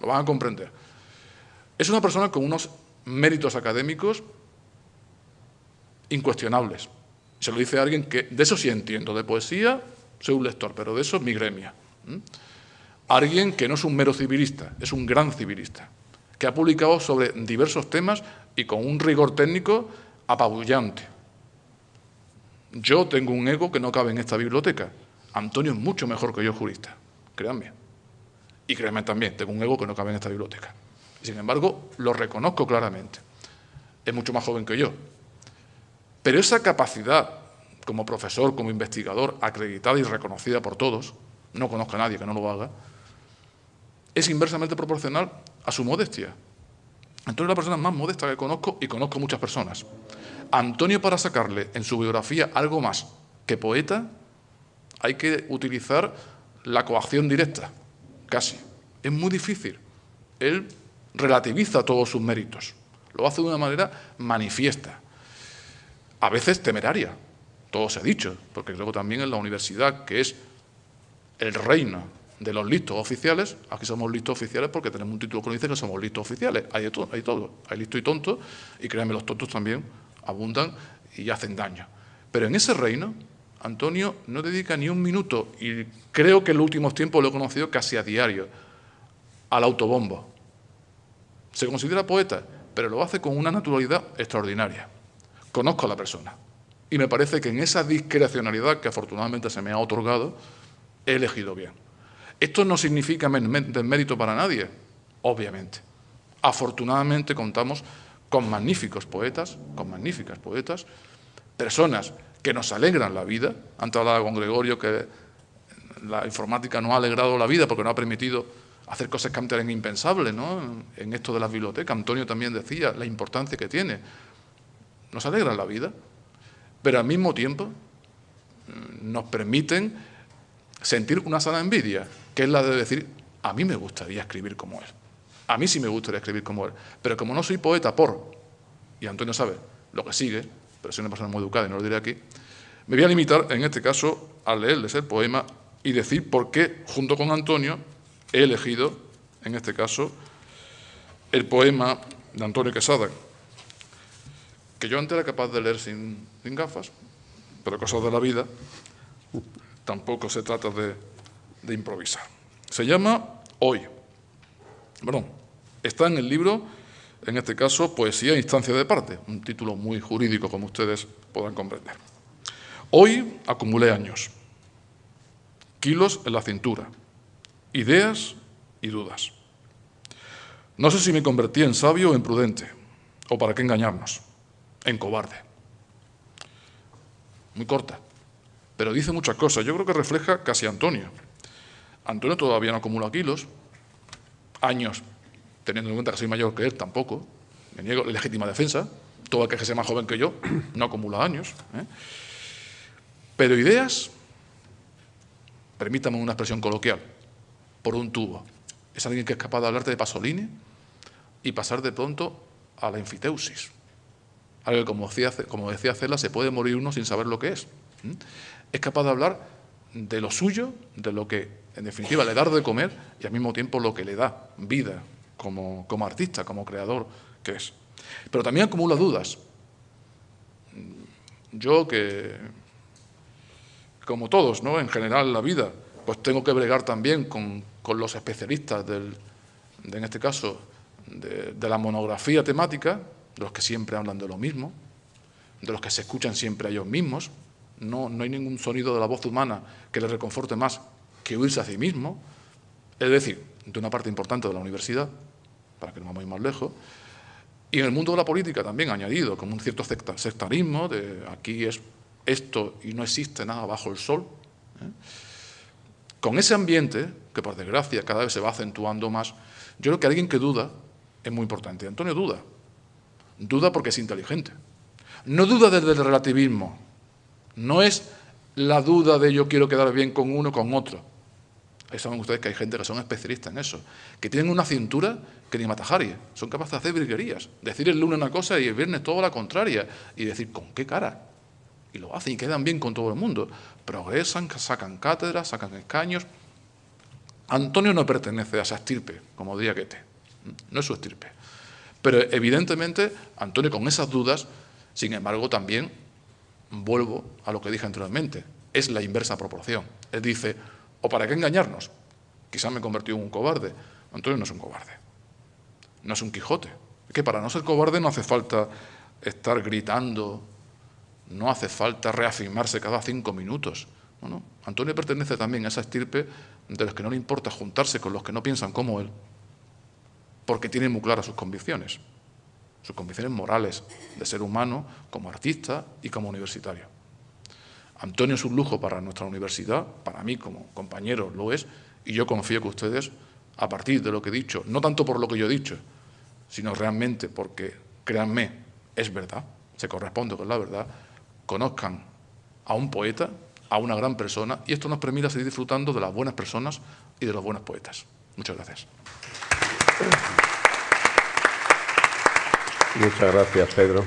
[SPEAKER 6] lo van a comprender. Es una persona con unos méritos académicos incuestionables. Se lo dice alguien que, de eso sí entiendo, de poesía soy un lector, pero de eso es mi gremia. Alguien que no es un mero civilista, es un gran civilista, que ha publicado sobre diversos temas y con un rigor técnico apabullante. Yo tengo un ego que no cabe en esta biblioteca. Antonio es mucho mejor que yo jurista, créanme. Y créanme también, tengo un ego que no cabe en esta biblioteca. Sin embargo, lo reconozco claramente. Es mucho más joven que yo. Pero esa capacidad, como profesor, como investigador, acreditada y reconocida por todos, no conozco a nadie que no lo haga, es inversamente proporcional a su modestia. Antonio es la persona más modesta que conozco y conozco muchas personas. Antonio, para sacarle en su biografía algo más que poeta, hay que utilizar la coacción directa, casi. Es muy difícil. Él relativiza todos sus méritos. Lo hace de una manera manifiesta. A veces temeraria, todo se ha dicho, porque luego también en la universidad, que es el reino de los listos oficiales, aquí somos listos oficiales porque tenemos un título que dice que somos listos oficiales, hay, todo, hay todo, hay listo y tonto, y créanme, los tontos también abundan y hacen daño. Pero en ese reino, Antonio no dedica ni un minuto, y creo que en los últimos tiempos lo he conocido casi a diario, al autobombo. Se considera poeta, pero lo hace con una naturalidad extraordinaria. Conozco a la persona, y me parece que en esa discrecionalidad que afortunadamente se me ha otorgado, he elegido bien. Esto no significa desmérito para nadie, obviamente. Afortunadamente contamos con magníficos poetas, con magníficas poetas, personas que nos alegran la vida. Antes hablaba con Gregorio que la informática no ha alegrado la vida porque no ha permitido hacer cosas que antes eran impensables ¿no? en esto de las bibliotecas. Antonio también decía la importancia que tiene. Nos alegran la vida pero al mismo tiempo mm, nos permiten sentir una sana envidia, que es la de decir, a mí me gustaría escribir como él, a mí sí me gustaría escribir como él, pero como no soy poeta por, y Antonio sabe lo que sigue, pero soy una persona muy educada y no lo diré aquí, me voy a limitar en este caso a leerles el poema y decir por qué, junto con Antonio, he elegido, en este caso, el poema de Antonio Quesada, que yo antes era capaz de leer sin, gafas, pero cosas de la vida, tampoco se trata de, improvisar. Se llama Hoy. Bueno, está en el libro, en este caso, Poesía e Instancia de Parte, un título muy jurídico, como ustedes podrán comprender. Hoy acumulé años, kilos en la cintura, ideas y dudas. No sé si me convertí en sabio o en prudente, o para qué engañarnos en cobarde. Muy corta, pero dice muchas cosas. Yo creo que refleja casi a Antonio. Antonio todavía no acumula kilos, años, teniendo en cuenta que soy mayor que él, tampoco. Me niego legítima defensa. Todo el que sea más joven que yo no acumula años. ¿eh? Pero ideas, permítame una expresión coloquial, por un tubo. Es alguien que es capaz de hablarte de Pasolini y pasar de pronto a la enfiteusis. Algo que, como decía, como decía Cela, se puede morir uno sin saber lo que es. Es capaz de hablar de lo suyo, de lo que, en definitiva, le da de comer y al mismo tiempo lo que le da vida como, como artista, como creador que es. Pero también acumula dudas. Yo que, como todos, ¿no? en general en la vida, pues tengo que bregar también con, con los especialistas del, de, en este caso, de, de la monografía temática, de los que siempre hablan de lo mismo, de los que se escuchan siempre a ellos mismos. No, no hay ningún sonido de la voz humana que les reconforte más que oírse a sí mismo. Es decir, de una parte importante de la universidad, para que no vamos más lejos, y en el mundo de la política también añadido, como un cierto sectarismo, de aquí es esto y no existe nada bajo el sol. ¿eh? Con ese ambiente, que por desgracia cada vez se va acentuando más, yo creo que alguien que duda es muy importante. Antonio duda, Duda porque es inteligente. No duda desde el relativismo. No es la duda de yo quiero quedar bien con uno con otro. Ahí saben ustedes que hay gente que son especialistas en eso, que tienen una cintura que ni Matajari, son capaces de hacer virguerías, decir el lunes una cosa y el viernes todo la contraria, y decir, ¿con qué cara? Y lo hacen y quedan bien con todo el mundo. Progresan, sacan cátedras, sacan escaños. Antonio no pertenece a esa estirpe, como diría Goethe. No es su estirpe. Pero evidentemente, Antonio, con esas dudas, sin embargo, también vuelvo a lo que dije anteriormente, es la inversa proporción. Él dice, ¿o para qué engañarnos? Quizás me convertí en un cobarde. Antonio no es un cobarde, no es un Quijote. Es que para no ser cobarde no hace falta estar gritando, no hace falta reafirmarse cada cinco minutos. Antonio pertenece también a esa estirpe de los que no le importa juntarse con los que no piensan como él, porque tiene muy claras sus convicciones, sus convicciones morales de ser humano como artista y como universitario. Antonio es un lujo para nuestra universidad, para mí como compañero lo es, y yo confío que ustedes, a partir de lo que he dicho, no tanto por lo que yo he dicho, sino realmente porque, créanme, es verdad, se corresponde con la verdad, conozcan a un poeta, a una gran persona, y esto nos permite seguir disfrutando de las buenas personas y de los buenos poetas. Muchas gracias.
[SPEAKER 2] Muchas gracias, Pedro.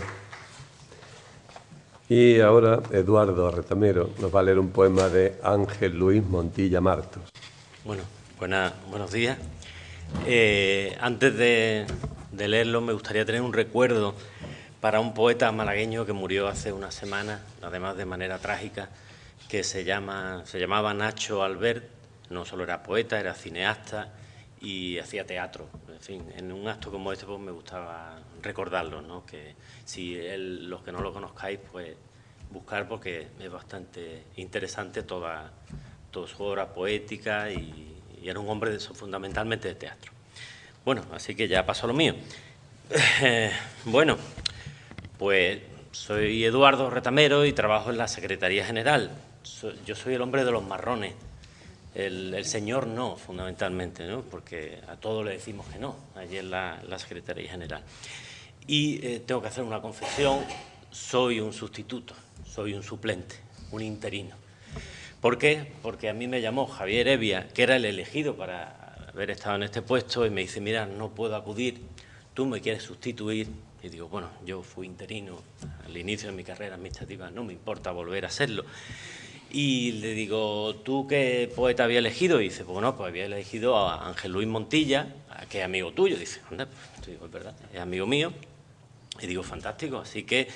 [SPEAKER 2] Y ahora Eduardo Retamero nos va a leer un poema de Ángel Luis Montilla Martos.
[SPEAKER 7] Bueno, buenos días. Eh, antes de, leerlo, me gustaría tener un recuerdo para un poeta malagueño que murió hace una semana, además de manera trágica, que se, llama, se llamaba Nacho Albert. No solo era poeta, era cineasta y hacía teatro. En fin, en un acto como este pues me gustaba recordarlo, ¿no? que si los que no lo conozcáis, pues buscar porque es bastante interesante toda, toda su obra poética y, era un hombre de, fundamentalmente de teatro. Bueno, así que ya pasó lo mío. bueno, pues soy Eduardo Retamero y trabajo en la Secretaría General. yo soy el hombre de los marrones. El, señor no, fundamentalmente, ¿no? porque a todos le decimos que no, allí en la, Secretaría General. Y eh, tengo que hacer una confesión, soy un sustituto, soy un suplente, un interino. ¿Por qué? Porque a mí me llamó Javier Evia, que era el elegido para haber estado en este puesto, y me dice, mira, no puedo acudir, tú me quieres sustituir. Y digo, bueno, yo fui interino al inicio de mi carrera administrativa, no me importa volver a haserlo. Y le digo, ¿tú qué poeta había elegido? Y dice, bueno, pues había elegido a Ángel Luis Montilla, que es amigo tuyo. Dice, anda, pues, digo, es verdad, es amigo mío. Y digo, fantástico, así que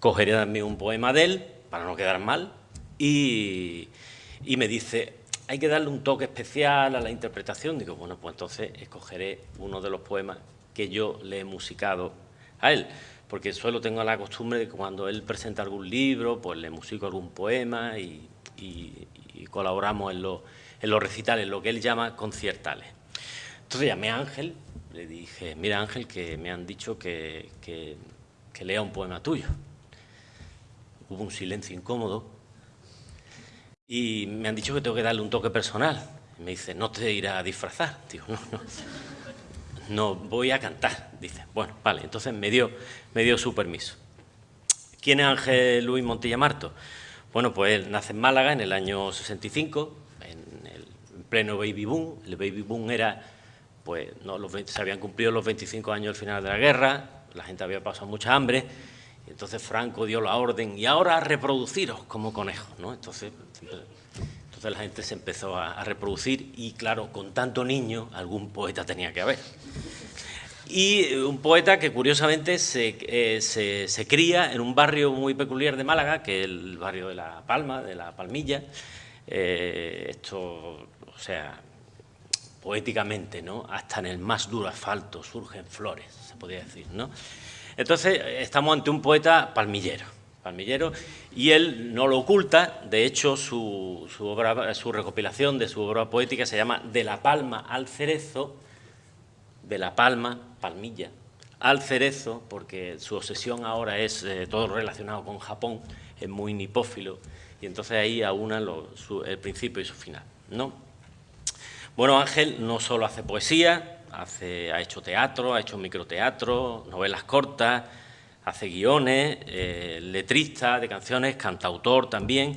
[SPEAKER 7] cogeré también un poema de él, para no quedar mal, y, me dice, hay que darle un toque especial a la interpretación. Digo, bueno, pues entonces escogeré uno de los poemas que yo le he musicado a él, porque suelo tengo la costumbre de que cuando él presenta algún libro, pues le musico algún poema y, colaboramos en, en los recitales, lo que él llama conciertales. Entonces llamé a Ángel, le dije, mira Ángel, que me han dicho que, lea un poema tuyo. Hubo un silencio incómodo y me han dicho que tengo que darle un toque personal. me dice, no te irá a disfrazar. Digo, no, no, no voy a cantar. Dice, bueno, vale, entonces me dio, me dio su permiso. ¿Quién es Ángel Luis Montilla Marto? Bueno, pues él nace en Málaga en el año 65, en el pleno baby boom. El baby boom era pues no, los se habían cumplido los 25 años al final de la guerra, la gente había pasado mucha hambre, y entonces Franco dio la orden, y ahora reproduciros como conejos, ¿no? Entonces, entonces la gente se empezó a, reproducir, y claro, con tanto niño, algún poeta tenía que haber. Y un poeta que curiosamente se, eh, se, cría en un barrio muy peculiar de Málaga, que es el barrio de La Palma, de La Palmilla. Eh, esto, o sea, poéticamente, ¿no? Hasta en el más duro asfalto surgen flores, se podría decir, ¿no? Entonces, estamos ante un poeta palmillero, y él no lo oculta, de hecho, su, su recopilación de su obra poética se llama De la palma al cerezo, de la palma, palmilla, al cerezo, porque su obsesión ahora es eh, todo relacionado con Japón, es muy nipófilo, y entonces ahí aúna el principio y su final, ¿no? Bueno, Ángel no solo hace poesía, hace, ha hecho teatro, ha hecho microteatro, novelas cortas, hace guiones, eh, letrista de canciones, cantautor también,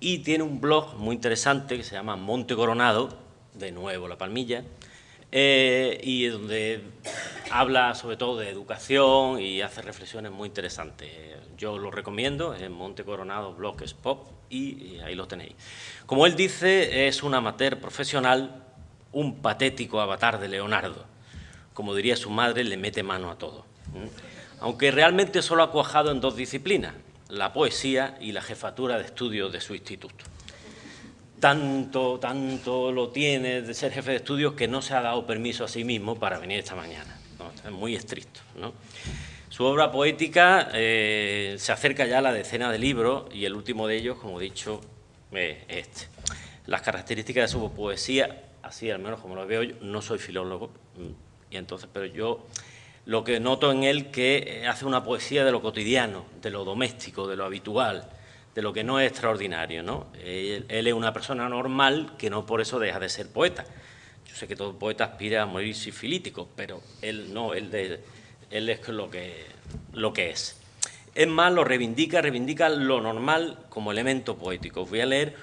[SPEAKER 7] y tiene un blog muy interesante que se llama Monte Coronado, de nuevo La Palmilla, eh, y donde habla sobre todo de educación y hace reflexiones muy interesantes. Yo lo recomiendo, en Monte Coronado Blogs Pop, y ahí lo tenéis. Como él dice, es un amateur profesional un patético avatar de Leonardo. Como diría su madre, le mete mano a todo. Aunque realmente solo ha cuajado en dos disciplinas, la poesía y la jefatura de estudios de su instituto. Tanto, tanto lo tiene de ser jefe de estudios que no se ha dado permiso a sí mismo para venir esta mañana. Es muy estricto. Su obra poética eh, se acerca ya a la decena de libros y el último de ellos, como he dicho, es este. Las características de su poesía así al menos como lo veo yo, no soy filólogo, mm, y entonces, pero yo lo que noto en él que hace una poesía de lo cotidiano, de lo doméstico, de lo habitual, de lo que no es extraordinario, ¿no? Él, es una persona normal que no por eso deja de ser poeta. Yo sé que todo poeta aspira a morir sifilítico, pero él no, él, él es lo que, lo que es. Es más, lo reivindica, reivindica lo normal como elemento poético. voy a leer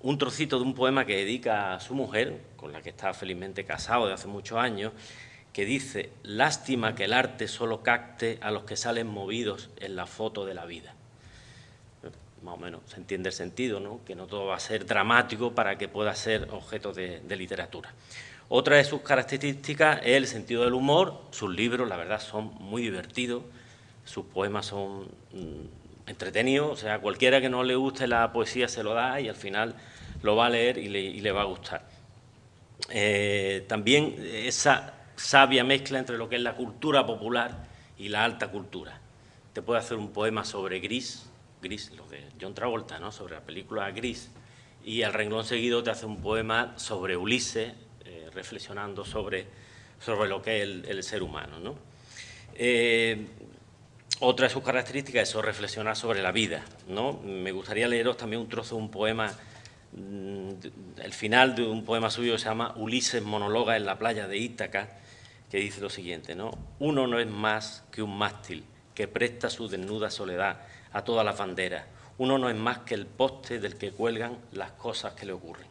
[SPEAKER 7] un trocito de un poema que dedica a su mujer, con la que está felizmente casado de hace muchos años, que dice, lástima que el arte solo capte a los que salen movidos en la foto de la vida. Más o menos se entiende el sentido, ¿no? que no todo va a ser dramático para que pueda ser objeto de, literatura. Otra de sus características es el sentido del humor. Sus libros, la verdad, son muy divertidos. Sus poemas son mm, entretenidos. O sea, cualquiera que no le guste la poesía se lo da y al final lo va a leer y le, va a gustar. Eh, también esa sabia mezcla entre lo que es la cultura popular y la alta cultura. Te puede hacer un poema sobre Gris, Gris, lo de John Travolta, ¿no? sobre la película Gris, y al renglón seguido te hace un poema sobre Ulises, eh, reflexionando sobre, sobre lo que es el, ser humano. ¿no? Eh, otra de sus características es reflexionar sobre la vida. ¿no? Me gustaría leeros también un trozo de un poema mm, el final de un poema suyo se llama Ulises monologa en la playa de Ítaca, que dice lo siguiente, ¿no? Uno no es más que un mástil que presta su desnuda soledad a todas las banderas. Uno no es más que el poste del que cuelgan las cosas que le ocurren.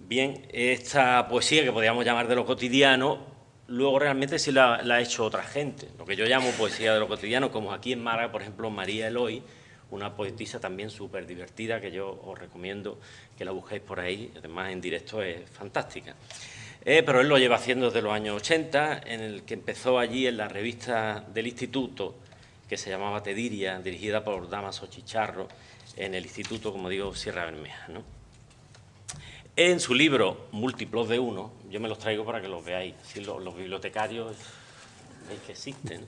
[SPEAKER 7] Bien, esta poesía que podríamos llamar de lo cotidiano, luego realmente sí la, ha hecho otra gente, lo que yo llamo poesía de lo cotidiano, como aquí en Mara, por ejemplo, María Eloy, una poetisa también súper divertida que yo os recomiendo que la busquéis por ahí, además en directo es fantástica. Eh, pero él lo lleva haciendo desde los años 80, en el que empezó allí en la revista del instituto, que se llamaba Tediria, dirigida por Damaso Chicharro, en el instituto, como digo, Sierra Bermeja. En su libro Múltiplos de Uno, yo me los traigo para que los veáis, si los, bibliotecarios veis que existen,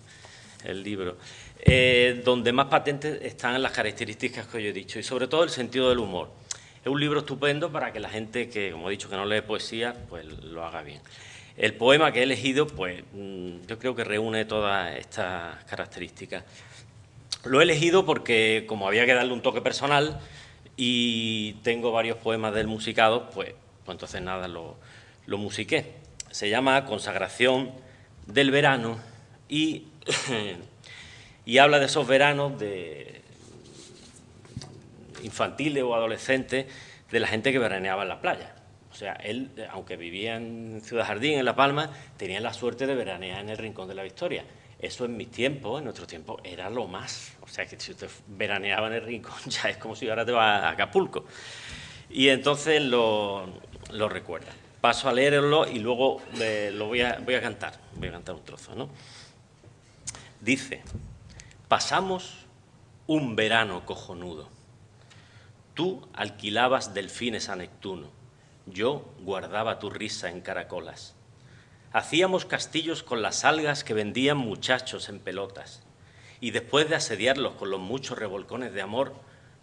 [SPEAKER 7] el libro, eh, donde más patentes están las características que yo he dicho, y sobre todo el sentido del humor. Es un libro estupendo para que la gente que, como he dicho, que no lee poesía, pues lo haga bien. El poema que he elegido, pues mm, yo creo que reúne todas estas características. Lo he elegido porque, como había que darle un toque personal y tengo varios poemas del musicado, pues, pues entonces nada, lo, lo musiqué. Se llama Consagración del verano y, y habla de esos veranos de, infantiles o adolescentes de la gente que veraneaba en la playa. O sea, él, aunque vivía en Ciudad Jardín, en La Palma, tenía la suerte de veranear en el Rincón de la Victoria. Eso en mis tiempos, en nuestro tiempo, era lo más. O sea, que si usted veraneaba en el Rincón, ya es como si ahora te vas a Acapulco. Y entonces lo, recuerda. Paso a leerlo y luego eh, lo voy a, voy a cantar. Voy a cantar un trozo, ¿no? Dice, pasamos un verano cojonudo Tú alquilabas delfines a Neptuno, yo guardaba tu risa en caracolas. Hacíamos castillos con las algas que vendían muchachos en pelotas, y después de asediarlos con los muchos revolcones de amor,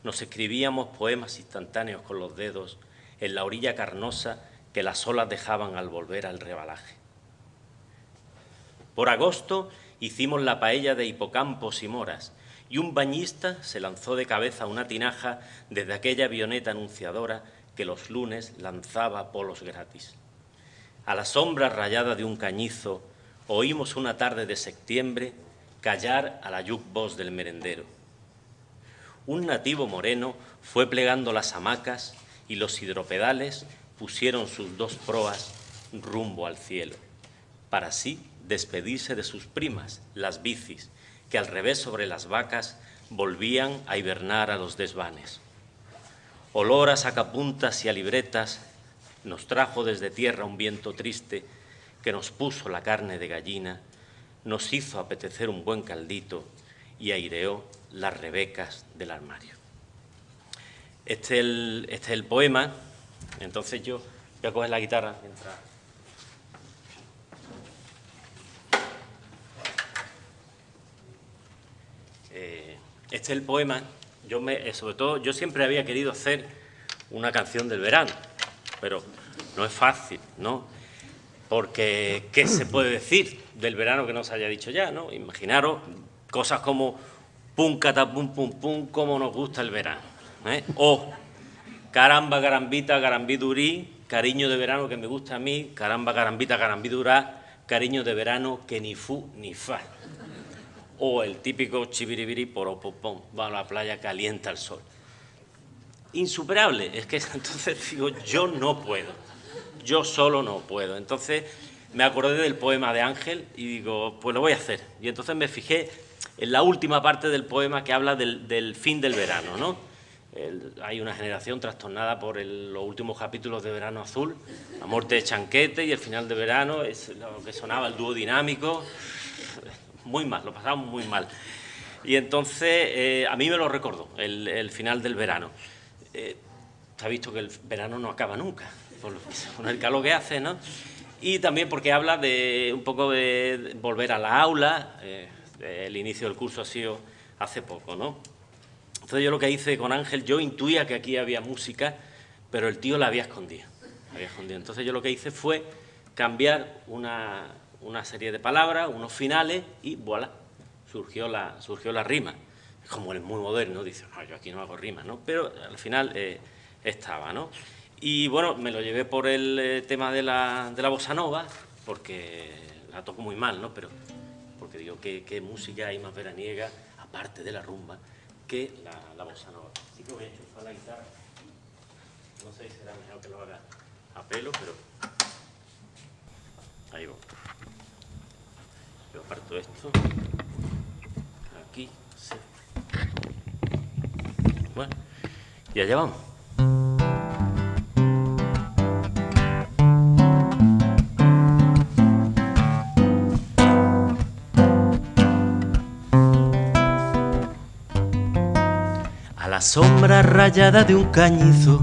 [SPEAKER 7] nos escribíamos poemas instantáneos con los dedos en la orilla carnosa que las olas dejaban al volver al rebalaje. Por agosto hicimos la paella de hipocampos y moras, y un bañista se lanzó de cabeza una tinaja desde aquella avioneta anunciadora que los lunes lanzaba polos gratis. A la sombra rayada de un cañizo oímos una tarde de septiembre callar a la jukebox del merendero. Un nativo moreno fue plegando las hamacas y los hidropedales pusieron sus dos proas rumbo al cielo, para así despedirse de sus primas, las bicis, que al revés sobre las vacas volvían a hibernar a los desvanes. Olor a sacapuntas y a libretas nos trajo desde tierra un viento triste que nos puso la carne de gallina, nos hizo apetecer un buen caldito y aireó las rebecas del armario. Este es el, este es el poema, entonces yo voy a coger la guitarra mientras... Este es el poema, yo me, eh, sobre todo, yo siempre había querido hacer una canción del verano, pero no es fácil, ¿no? Porque, ¿qué se puede decir del verano que no se haya dicho ya, no? Imaginaros cosas como pum, catapum, pum, pum, cómo nos gusta el verano, ¿eh? O caramba, carambita, carambidurí, cariño de verano que me gusta a mí, caramba, carambita, carambidurá, cariño de verano que ni fu ni fa o el típico chibiribiri poropopom, va a la playa, calienta el sol. insuperable. Es que entonces digo, yo no puedo, yo solo no puedo. Entonces me acordé del poema de Ángel y digo, pues lo voy a hacer. Y entonces me fijé en la última parte del poema que habla del, fin del verano, ¿no? hay una generación trastornada por los últimos capítulos de Verano Azul, la muerte de Chanquete y el final de verano, es lo que sonaba el dúo dinámico, muy mal, lo pasamos muy mal. Y entonces eh, a mí me lo recordó, el, final del verano. Eh, ha visto que el verano no acaba nunca, con el calor que hace, ¿no? Y también porque habla de un poco de volver a la aula, eh, el inicio del curso ha sido hace poco, ¿no? Entonces yo lo que hice con Ángel, yo intuía que aquí había música, pero el tío la había escondido. había escondido. Entonces yo lo que hice fue cambiar una, una serie de palabras, unos finales y voilà, surgió la, surgió la rima. Como él es muy moderno, dice, no, yo aquí no hago rima, ¿no? Pero al final eh, estaba, ¿no? Y bueno, me lo llevé por el eh, tema de la, de la bossa nova, porque la toco muy mal, ¿no? Pero porque digo, ¿qué, qué música hay más veraniega, aparte de la rumba, que la, la bossa nova? Así que voy a enchufar la guitarra. No sé si será mejor que lo haga a pelo, pero ahí va. Aparto esto. Aquí, sí. Bueno, y allá vamos. la sombra rayada de un cañizo,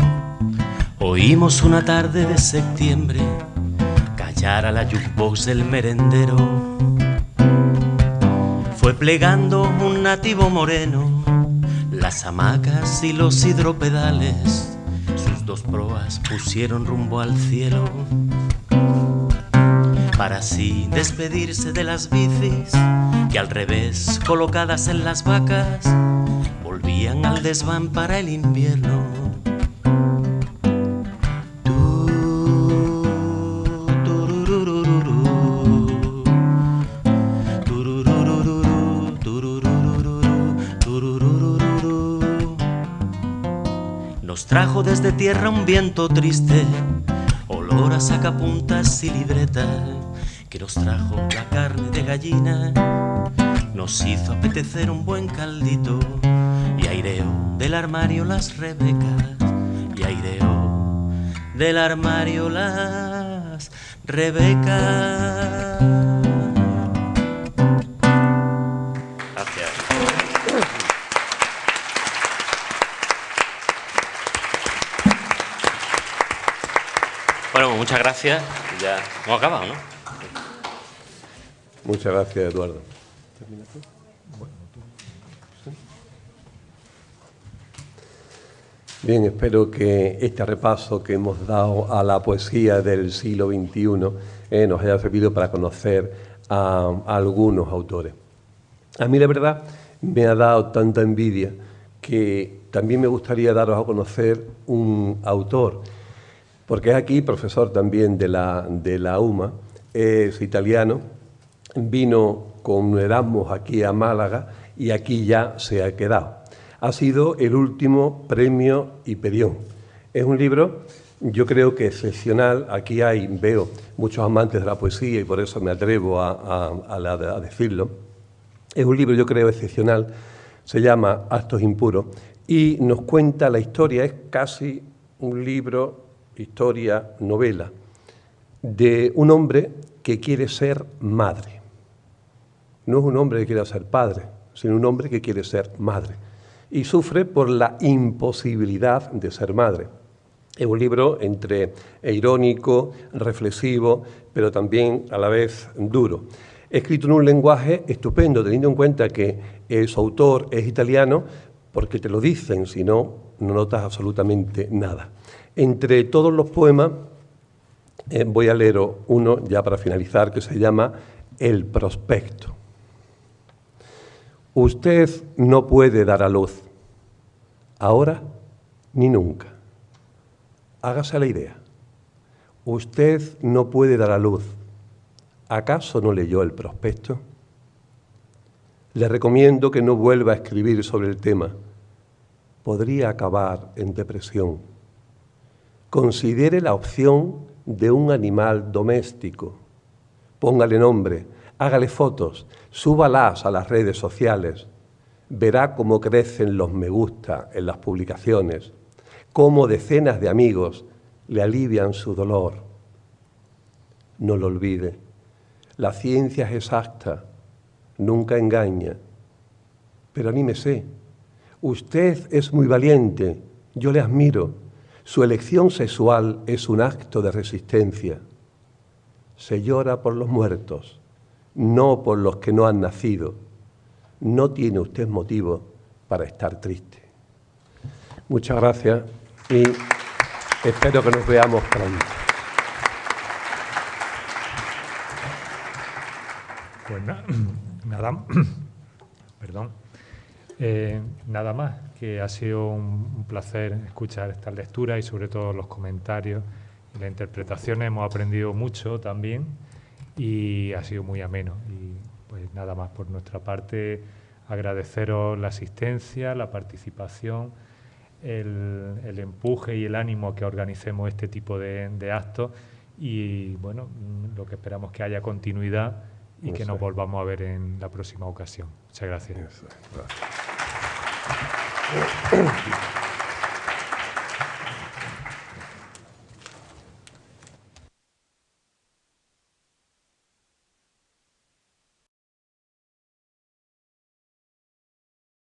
[SPEAKER 7] oímos una tarde de septiembre callar a la jukebox del merendero. Fue plegando un nativo moreno, las hamacas y los hidropedales, sus dos proas pusieron rumbo al cielo. Para así despedirse de las bicis que al revés colocadas en las vacas volvían al desván para el invierno. Desde tierra un viento triste, olor a sacapuntas y libreta, que nos trajo la carne de gallina, nos hizo apetecer un buen caldito y aireo del armario las rebecas y aireo del armario las rebecas. Muchas gracias. Ya hemos acabado, ¿no?
[SPEAKER 2] Muchas gracias, Eduardo. Bien, espero que este repaso que hemos dado a la poesía del siglo XXI eh, nos haya servido para conocer a, algunos autores. A mí la verdad me ha dado tanta envidia que también me gustaría daros a conocer un autor, porque es aquí profesor también de la, de la UMA, es italiano, vino con Erasmus aquí a Málaga y aquí ya se ha quedado ha sido el último premio Hiperión. Es un libro, yo creo que excepcional. Aquí hay, veo muchos amantes de la poesía y por eso me atrevo a, decirlo. Es un libro, yo creo, excepcional. Se llama Actos Impuros y nos cuenta la historia. Es casi un libro, historia, novela, de un hombre que quiere ser madre. No es un hombre que quiera ser padre, sino un hombre que quiere ser madre y sufre por la imposibilidad de ser madre. Es un libro entre irónico, reflexivo, pero también a la vez duro. Escrito en un lenguaje estupendo, teniendo en cuenta que su autor es italiano, porque te lo dicen, si no, no notas absolutamente nada. Entre todos los poemas, eh, voy a leer uno ya para finalizar, que se llama El prospecto. Usted no puede dar a luz, ahora ni nunca. Hágase la idea. Usted no puede dar a luz. ¿Acaso no leyó el prospecto? Le recomiendo que no vuelva a escribir sobre el tema. podría acabar en depresión. Considere la opción de un animal doméstico. Póngale nombre, hágale fotos, súbalas a las redes sociales. Verá cómo crecen los me gusta en las publicaciones, cómo decenas de amigos le alivian su dolor. No lo olvide, la ciencia es exacta, nunca engaña. Pero anímese, usted es muy valiente, yo le admiro. Su elección sexual es un acto de resistencia. Se llora por los muertos, no por los que no han nacido. No tiene usted motivo para estar triste. Muchas gracias y espero que nos veamos pronto.
[SPEAKER 1] Pues nada, perdón. Eh, nada más, que ha sido un, placer escuchar esta lectura y sobre todo los comentarios y las interpretaciones. Hemos aprendido mucho también y ha sido muy ameno. Y pues nada más por nuestra parte, agradeceros la asistencia, la participación, el, empuje y el ánimo que organicemos este tipo de, actos y bueno, lo que esperamos que haya continuidad y que nos volvamos a ver en la próxima ocasión. Muchas gracias. Obrigado.